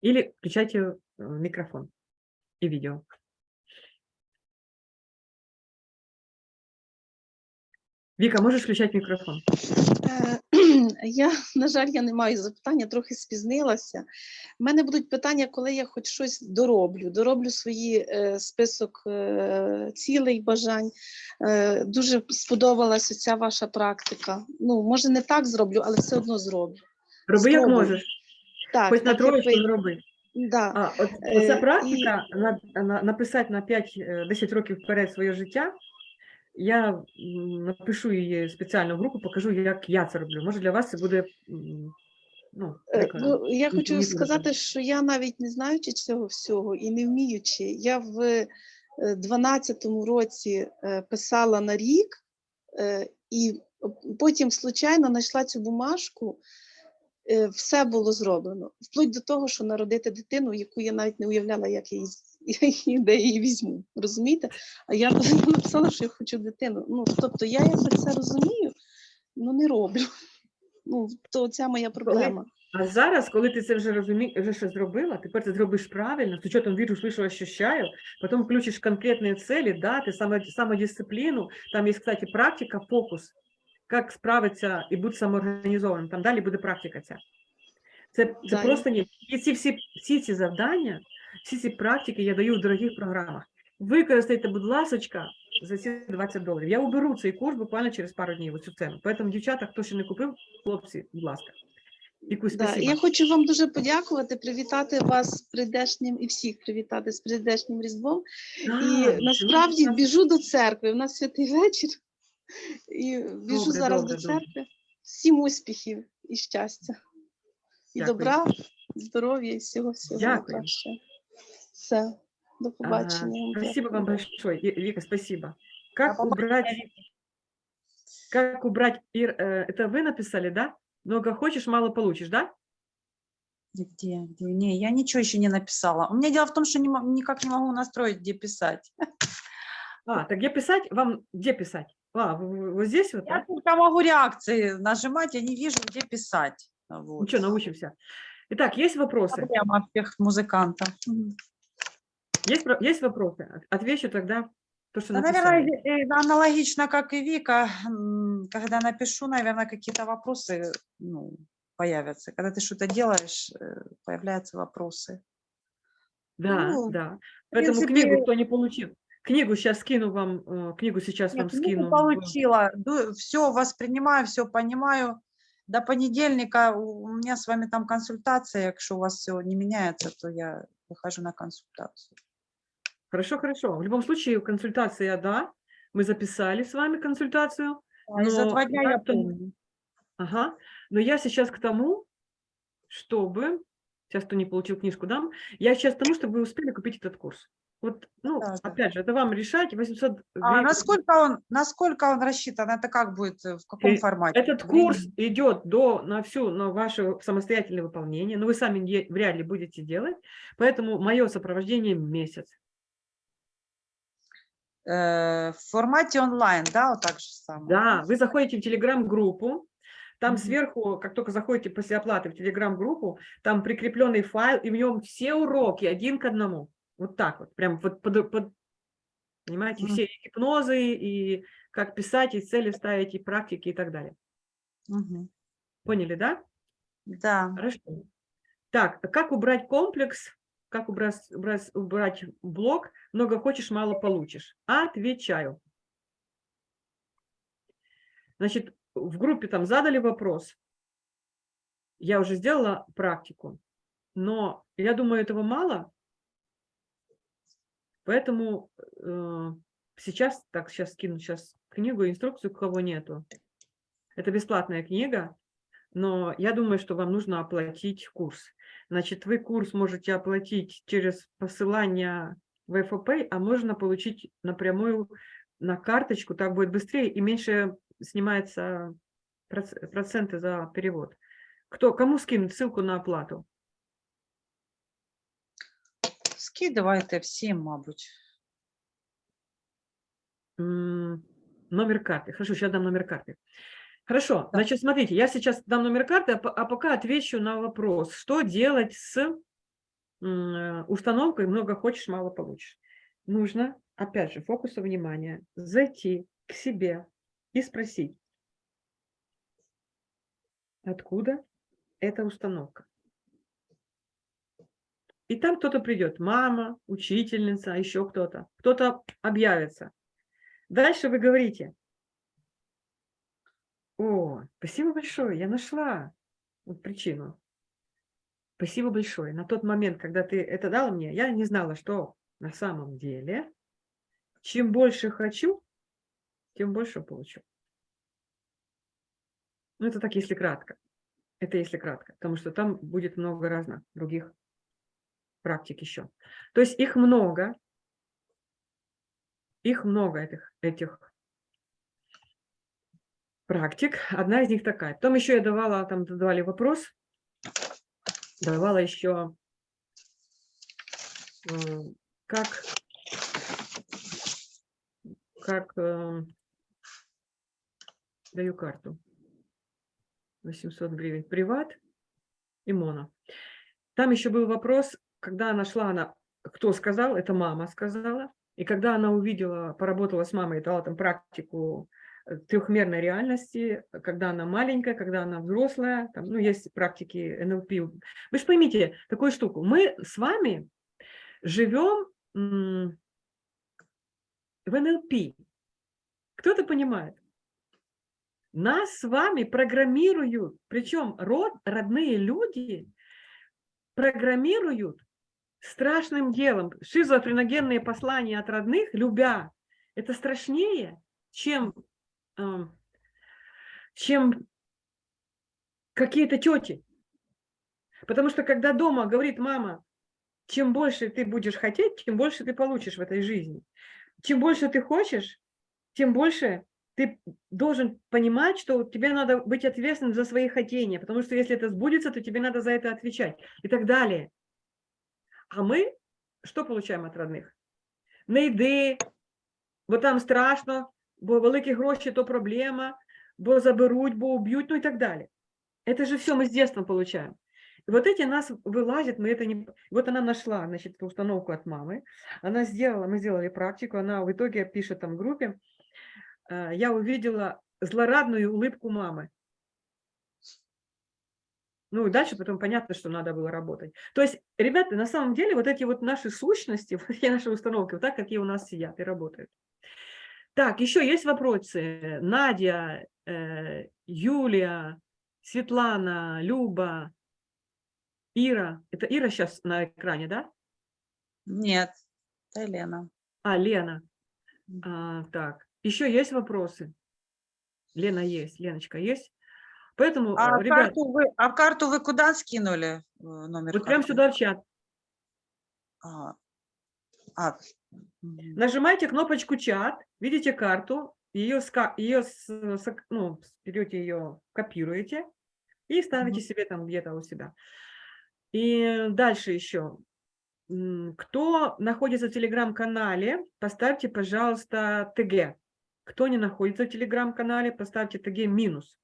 Или включайте э, микрофон и видео. Віка, можеш включати мікрофон? Е, Я, на жаль, я не маю запитання, трохи спізнилася. У мене будуть питання, коли я хоч щось дороблю. Дороблю свої е, список е, цілей, бажань. Е, дуже сподобалася ця ваша практика. Ну, може, не так зроблю, але все одно зроблю. Роби як можеш. Так, Хоч так, як троєчку ви- зроби. Да. А, от, Е, оця і- практика на, на, написати на 5-10 років вперед своє життя. Я напишу її спеціально в групу, покажу, як я це роблю. Може, для вас це буде ну, Е. Ну, я хочу мені сказати, дуже. що я навіть не знаючи цього всього і не вміючи, я в 12-му році е, писала на рік, е, і потім случайно знайшла цю бумажку. е, Все було зроблено, вплоть до того, що народити дитину, яку я навіть не уявляла, як я її, з- я її де я її візьму. Розумієте? А я написала, що я хочу дитину. Ну, тобто я якби це розумію, ну не роблю. Ну, то ця моя проблема. А зараз, коли ти це вже розумієш, вже щось зробила, тепер ти зробиш правильно, з учетом віру, слышу, ощущаю, потом включишь конкретные цели, даты, само, самодисциплину, там есть, кстати, практика, фокус, как справитися і бути самоорганізованим, там далі буде практика ця. Це, це Да, і- просто ні. І ці всі, всі ці завдання, всі ці практики я даю в дорогих програмах. Використайте, будь ласочка, за ці 20 доларів. Я уберу цей курс буквально через пару днів, оцю ціну. Поэтому, дівчата, хто ще не купив, хлопці, будь ласка. Да, я хочу вам дуже подякувати, привітати вас з прийдешнім і всіх привітати з прийдешнім Різдвом. А, І насправді так? біжу до церкви. У нас святий вечір. І біжу Добре, зараз добре, до добре. церкви. Всім успіхів і щастя, і Дякую. добра, здоров'я і всього всього Дякую. Все, до побачення. Ага, Спасибо вам большое, Ви- Вика, спасибо. Как побачення, убрать, как убрать, э, это вы написали, да? Много хочешь, мало получишь, да? Где, где? Не, я ничего еще не написала. У меня дело в том, что не никак не могу настроить, где писать. А, так где писать? Вам где писать? А, вот здесь вот, Я да? только могу реакции нажимать, я не вижу, где писать. Вот. Ничего, научимся. Итак, есть вопросы? Проблема всех музыкантов. Есть, есть вопросы? От- Отвечу тогда то, что Да, написали. наверное, э, э, аналогично, как и Вика, когда напишу, наверное, какие-то вопросы ну, появятся. Когда ты что-то делаешь, э, появляются вопросы. Да, Ну, да. Поэтому принципе, книгу, кто не получил, книгу сейчас скину вам, книгу сейчас вам Нет, книгу скину. получила, все воспринимаю, все понимаю. До понедельника у меня с вами там консультация, якщо у вас все не меняется, то я выхожу на консультацию. Хорошо, хорошо. В любом случае, консультация, да, мы записали с вами консультацию. А и за Но два дня я помню. Ага. Но я сейчас к тому, чтобы... Сейчас, кто не получил книжку, дам. Я сейчас к тому, чтобы вы успели купить этот курс. Вот, ну, Да, да. опять же, это вам решать. 800 А гривен. насколько он, насколько он рассчитан? Это как будет, э, в каком Э, формате? Этот курс идет до, на всю, на ваше самостоятельное выполнение, но вы сами не- вряд ли будете делать, поэтому мое сопровождение месяц. Э, в формате онлайн, да, вот так же самое? Да, вы заходите в телеграм-группу, там Мгм. сверху, как только заходите после оплаты в телеграм-группу, там прикрепленный файл, и в нем все уроки один к одному. Вот так вот, прям вот под, под- понимаете, Мгм. все и гипнозы, и как писать, и цели ставить, и практики, и так далее. Мгм. Поняли, да? Да. Хорошо. Так, как убрать комплекс, как убрать, убрать, убрать блок, много хочешь, мало получишь? Отвечаю. Значит, в группе там задали вопрос. Я уже сделала практику, но я думаю, этого мало. Поэтому э, сейчас, так, сейчас скину сейчас книгу, инструкцию, кого нету. Это бесплатная книга, но я думаю, что вам нужно оплатить курс. Значит, вы курс можете оплатить через посылание в ФОП, а можно получить напрямую на карточку, так будет быстрее и меньше снимается проц- проценты за перевод. Кто, кому скинуть ссылку на оплату? Скидывайте всім, мабуть. М, Номер карты. Хорошо, сейчас дам номер карты. Хорошо, Да. значит, смотрите, я сейчас дам номер карты, а а пока отвечу на вопрос, что делать с э, установкой «много хочешь, мало получишь». Нужно, опять же, фокусу внимания, зайти к себе и спросить, откуда эта установка. И там кто-то придет, мама, учительница, еще кто-то, кто-то объявится. Дальше вы говорите, о, спасибо большое, я нашла вот причину. Спасибо большое. На тот момент, когда ты это дала мне, я не знала, что на самом деле, чем больше хочу, тем больше получу. Ну, это так, если кратко. Это если кратко, потому что там будет много разных других практик еще. То есть их много, их много этих, этих практик. Одна из них такая. Потом еще я давала, там задавали вопрос, давала еще, как, как э, даю карту. 800 гривен приват и моно. Там еще был вопрос, когда она шла, она, кто сказал, это мама сказала, и когда она увидела, поработала с мамой, дала там практику трехмерной реальности, когда она маленькая, когда она взрослая, там, ну, есть практики НЛП. Вы же поймите такую штуку, мы с вами живем в НЛП. Кто-то понимает? Нас с вами программируют, причем род, родные люди программируют страшным делом. Шизофреногенные послания от родных, любя, это страшнее, чем, чем какие-то тети. Потому что когда дома говорит мама, чем больше ты будешь хотеть, тем больше ты получишь в этой жизни. Чем больше ты хочешь, тем больше ты должен понимать, что тебе надо быть ответственным за свои хотения, потому что если это сбудется, то тебе надо за это отвечать и так далее. А мы що получаємо від родних? Не йди, бо там страшно, бо великі гроші – то проблема, бо заберуть, бо уб'ють, ну и так далее. Это же все мы с детства получаем. И вот эти нас вылазят, мы это не... Вот она нашла, значит, установку от мамы, она сделала, мы сделали практику, она в итоге пишет там в группе, «Э, я увидела злорадную улыбку мамы. Ну и дальше потом понятно, что надо было работать. То есть, ребята, на самом деле вот эти вот наши сущности, вот эти наши установки, вот так, какие у нас сидят и работают. Так, еще есть вопросы. Надя, э, Юлия, Светлана, Люба, Ира. Это Ира сейчас на экране, да? Нет, это Лена. А, Лена. А, так, еще есть вопросы? Лена есть, Леночка есть. Поэтому, А, э, ребят, карту вы, а карту вы куда скинули? э, Номер вот прямо карты? сюда в чат. А, а, мгм. Нажимайте кнопочку чат, видите карту, ее, ее с- ну, берете ее, копируете и ставите Мгм. себе там где-то у себя. И дальше еще. Кто находится в телеграм-канале, поставьте, пожалуйста, ТГ. Кто не находится в телеграм-канале, поставьте ТГ минус.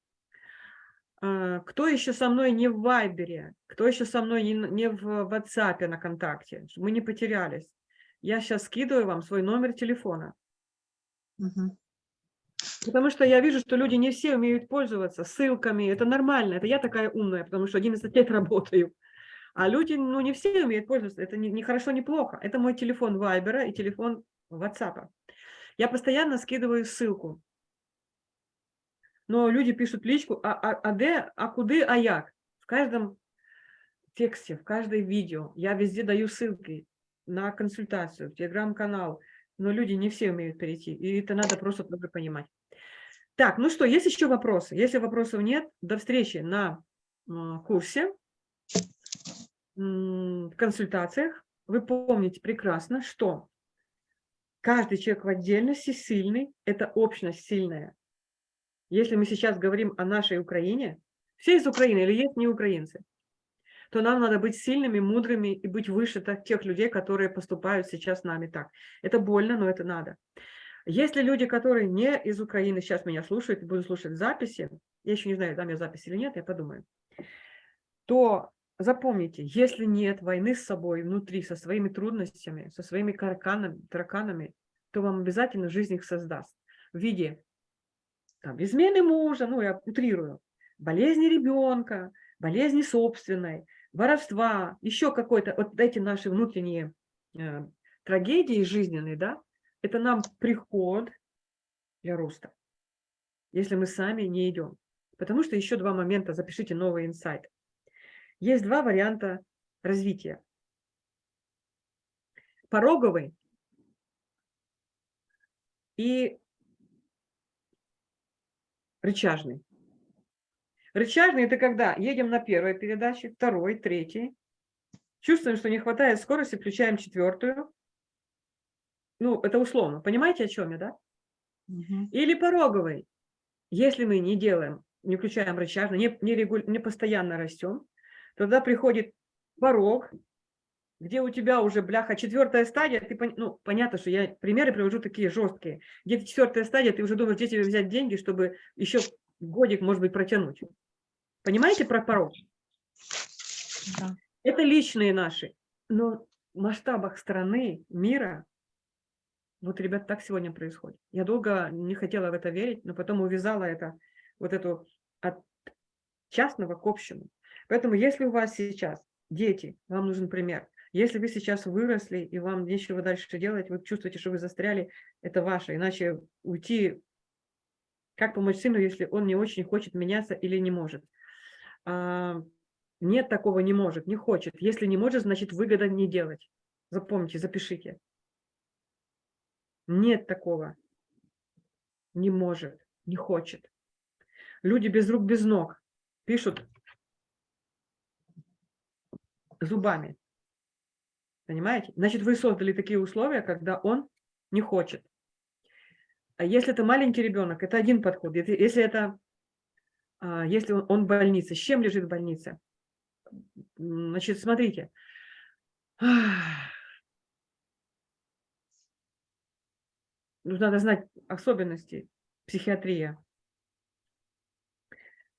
А, Кто еще со мной не в Вайбере, кто еще со мной не в WhatsApp на контакте, чтобы мы не потерялись. Я сейчас скидываю вам свой номер телефона. Мгм. Потому что я вижу, что люди не все умеют пользоваться ссылками. Это нормально. Это я такая умная, потому что 11 лет работаю. А люди, ну, не все умеют пользоваться. Это не, не хорошо, не плохо. Это мой телефон Вайбера и телефон WhatsApp. Я постоянно скидываю ссылку. Но люди пишут личку, а, а, а де, а куды, а як? В каждом тексте, в каждой видео я везде даю ссылки на консультацию, в телеграм-канал. Но люди не все умеют перейти, и это надо просто тоже понимать. Так, ну что, есть еще вопросы? Если вопросов нет, до встречи на курсе, консультациях. Вы помните прекрасно, что каждый человек в отдельности сильный, это общность сильная. Если мы сейчас говорим о нашей Украине, все из Украины или есть не украинцы, то нам надо быть сильными, мудрыми и быть выше тех людей, которые поступают сейчас с нами так. Это больно, но это надо. Если люди, которые не из Украины, сейчас меня слушают и будут слушать записи, я еще не знаю, дам я запись или нет, я подумаю, то запомните, если нет войны с собой внутри, со своими трудностями, со своими карканами, тараканами, то вам обязательно жизнь их создаст в виде там, измены мужа, ну я утрирую, болезни ребенка, болезни собственной, воровства, еще какой-то, вот эти наши внутренние э, трагедии жизненные, да, это нам приход для роста, если мы сами не идем. Потому что еще два момента, запишите новый инсайт. Есть два варианта развития. Пороговый и рычажный. Рычажный – это когда едем на первой передаче, второй, третий, чувствуем, что не хватает скорости, включаем четвертую. Ну, это условно. Понимаете, о чем я, да? Мгм. Или пороговый. Если мы не делаем, не включаем рычажный, не, не, регуль- не постоянно растем, тогда приходит порог, где у тебя уже, бляха, четвертая стадия, ты, ну, понятно, что я примеры привожу такие жесткие, где четвертая стадия, ты уже думаешь, где тебе взять деньги, чтобы еще годик, может быть, протянуть. Понимаете про порог? Да. Это личные наши. Но в масштабах страны, мира, вот, ребят, так сегодня происходит. Я долго не хотела в это верить, но потом увязала это, вот эту от частного к общему. Поэтому если у вас сейчас дети, вам нужен пример. Если вы сейчас выросли и вам нечего дальше делать, вы чувствуете, что вы застряли, это ваше. Иначе уйти, как помочь сыну, если он не очень хочет меняться или не может. А, Нет такого не может, не хочет. Если не может, значит выгода не делать. Запомните, запишите. Нет такого. Не может, не хочет. Люди без рук, без ног пишут зубами. Понимаете? Значит, вы создали такие условия, когда он не хочет. А если это маленький ребенок, это один подход. Если- это, если он, в больнице, с чем лежит в больнице? Значит, смотрите. Ну, Надо знать особенности психиатрии.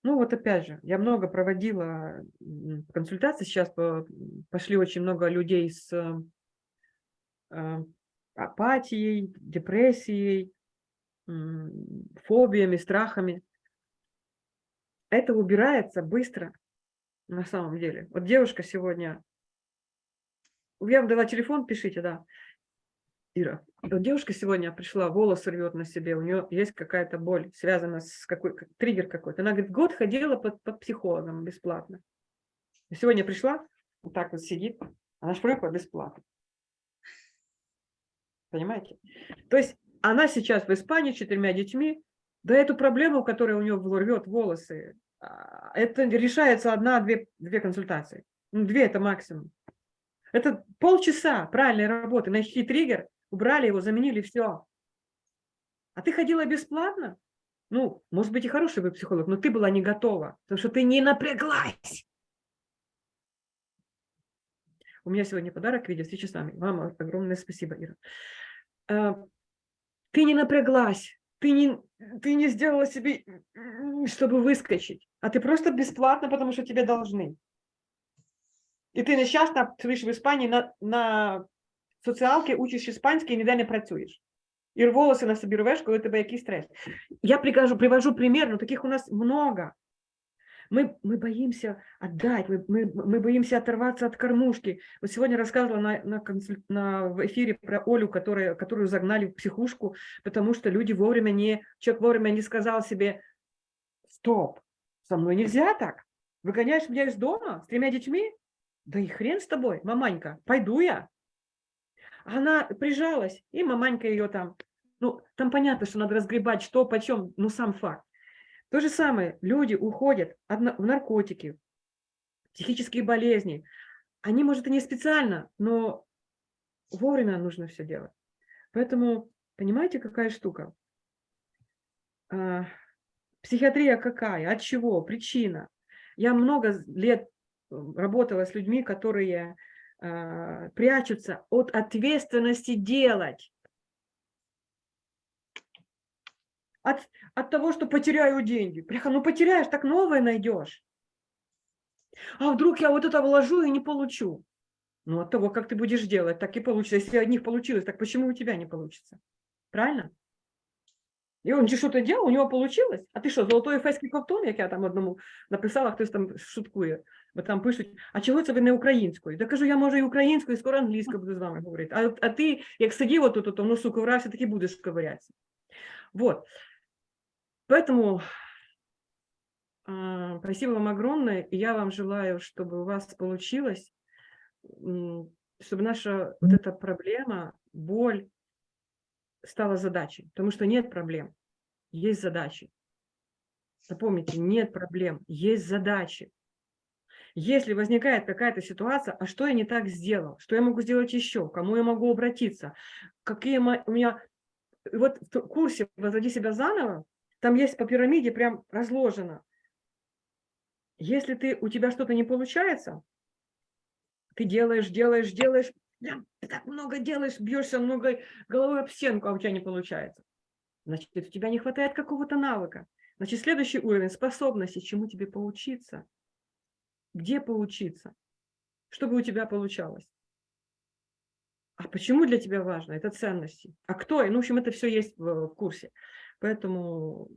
Ну вот опять же, я много проводила консультаций, сейчас по- пошли очень много людей с э, апатией, депрессией, фобиями, страхами. Это убирается быстро на самом деле. Вот девушка сегодня, я вам дала телефон, пишите, да, Ира. Вот девушка сегодня пришла, волосы рвет на себе, у нее есть какая-то боль, связана с какой как- триггер какой-то. Она говорит, год ходила под, под психологом бесплатно. Сегодня пришла, вот так вот сидит, она шпрыкла бесплатно. Понимаете? То есть она сейчас в Испании с четырьмя детьми, да эту проблему, которая у нее рвет волосы, это решается одна-две две консультации. Ну, две это максимум. Это полчаса правильной работы. Нашли триггер, убрали его, заменили, все. А ты ходила бесплатно? Ну, может быть, и хороший бы психолог, но ты была не готова, потому что ты не напряглась. У меня сегодня подарок в виде встречи с вами. Вам огромное спасибо, Ира. А, Ты не напряглась, ты не, ты не сделала себе, м, чтобы выскочить, а ты просто бесплатно, потому что тебе должны. І ти нещасно сидиш в Іспанії на, на соціалки, учиш іспанський і ніде не працюєш. І волоси на собі рвеш, коли у тебе якийсь стрес. Я прикажу, привожу пример, но таких у нас много. Мы, мы боимся отдать, мы, мы, мы боимся оторваться от кормушки. Вот сегодня рассказывала на, на, консуль- на, в эфире про Олю, которая, которую загнали в психушку, потому что люди вовремя не, человек вовремя не сказал себе, стоп, со мной нельзя так. Выгоняешь меня из дома с тремя детьми? Да и хрен с тобой, маманька, пойду я. Она прижалась, и маманька ее там, ну, там понятно, что надо разгребать, что, почем, ну, сам факт. То же самое, люди уходят в наркотики, психические болезни. Они, может, и не специально, но вовремя нужно все делать. Поэтому, понимаете, какая штука? А, Психиатрия какая? От чего? Причина. Я много лет работала с людьми, которые а, прячутся от ответственности делать. От, от того, что потеряю деньги. Бляха, ну потеряешь, так новое найдешь. А вдруг я вот это вложу и не получу? Ну, от того, как ты будешь делать, так и получится. Если у них получилось, так почему у тебя не получится? Правильно? І він же що-то делал, у нього получилось. А ти що, золотой ефеський ковтун, як я там одному написала, хтось там шуткує, бо там пишуть, а чого це ви не українською? Я кажу, я можу і українською, і скоро англійською буду з вами говорити. А, а ти, як сидів отут, то в носу ковирався, так і будеш ковирятися. Вот. Поэтому а, спасибо вам огромное, и я вам желаю, чтобы у вас получилось, чтобы наша вот эта проблема, боль стала задачей, потому что нет проблем, есть задачи. Запомните, нет проблем, есть задачи. Если возникает какая-то ситуация, а что я не так сделал, что я могу сделать еще, к кому я могу обратиться, какие у меня... И Вот в курсе «Возводи себя заново» там есть по пирамиде прям разложено. Если ты, у тебя что-то не получается, ты делаешь, делаешь, делаешь, прям ты так много делаешь, бьешься много головой об стенку, а у тебя не получается. Значит, у тебя не хватает какого-то навыка. Значит, следующий уровень способности, чему тебе поучиться, где поучиться, чтобы у тебя получалось. А почему для тебя важно? Это ценности. А кто? Ну, в общем, это все есть в, в курсе. Поэтому,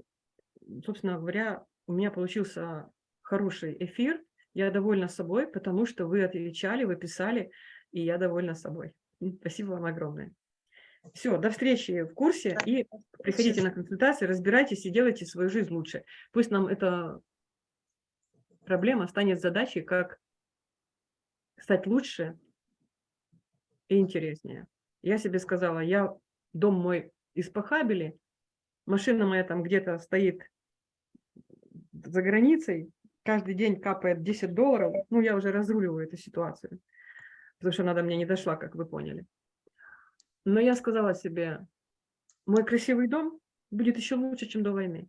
собственно говоря, у меня получился хороший эфир. Я довольна собой, потому что вы отвечали, вы писали, и я довольна собой. Спасибо вам огромное. Все, до встречи в курсе и приходите на консультации, разбирайтесь и делайте свою жизнь лучше. Пусть нам эта проблема станет задачей, как стать лучше и интереснее. Я себе сказала, я дом мой из Пахабели, машина моя там где-то стоит за границей, каждый день капает 10 долларов, ну я уже разруливаю эту ситуацию, потому что она до меня не дошла, как вы поняли. Но я сказала себе, мой красивый дом будет еще лучше, чем до войны.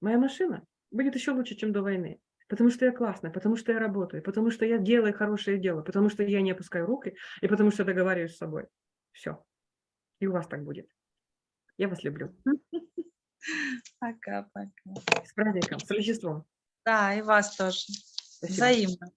Моя машина будет еще лучше, чем до войны. Потому что я классная, потому что я работаю, потому что я делаю хорошее дело, потому что я не опускаю руки и потому что договариваюсь с собой. Все. И у вас так будет. Я вас люблю. Пока-пока. С праздником, с Рождеством. Да, и вас тоже. Спасибо. Взаимно.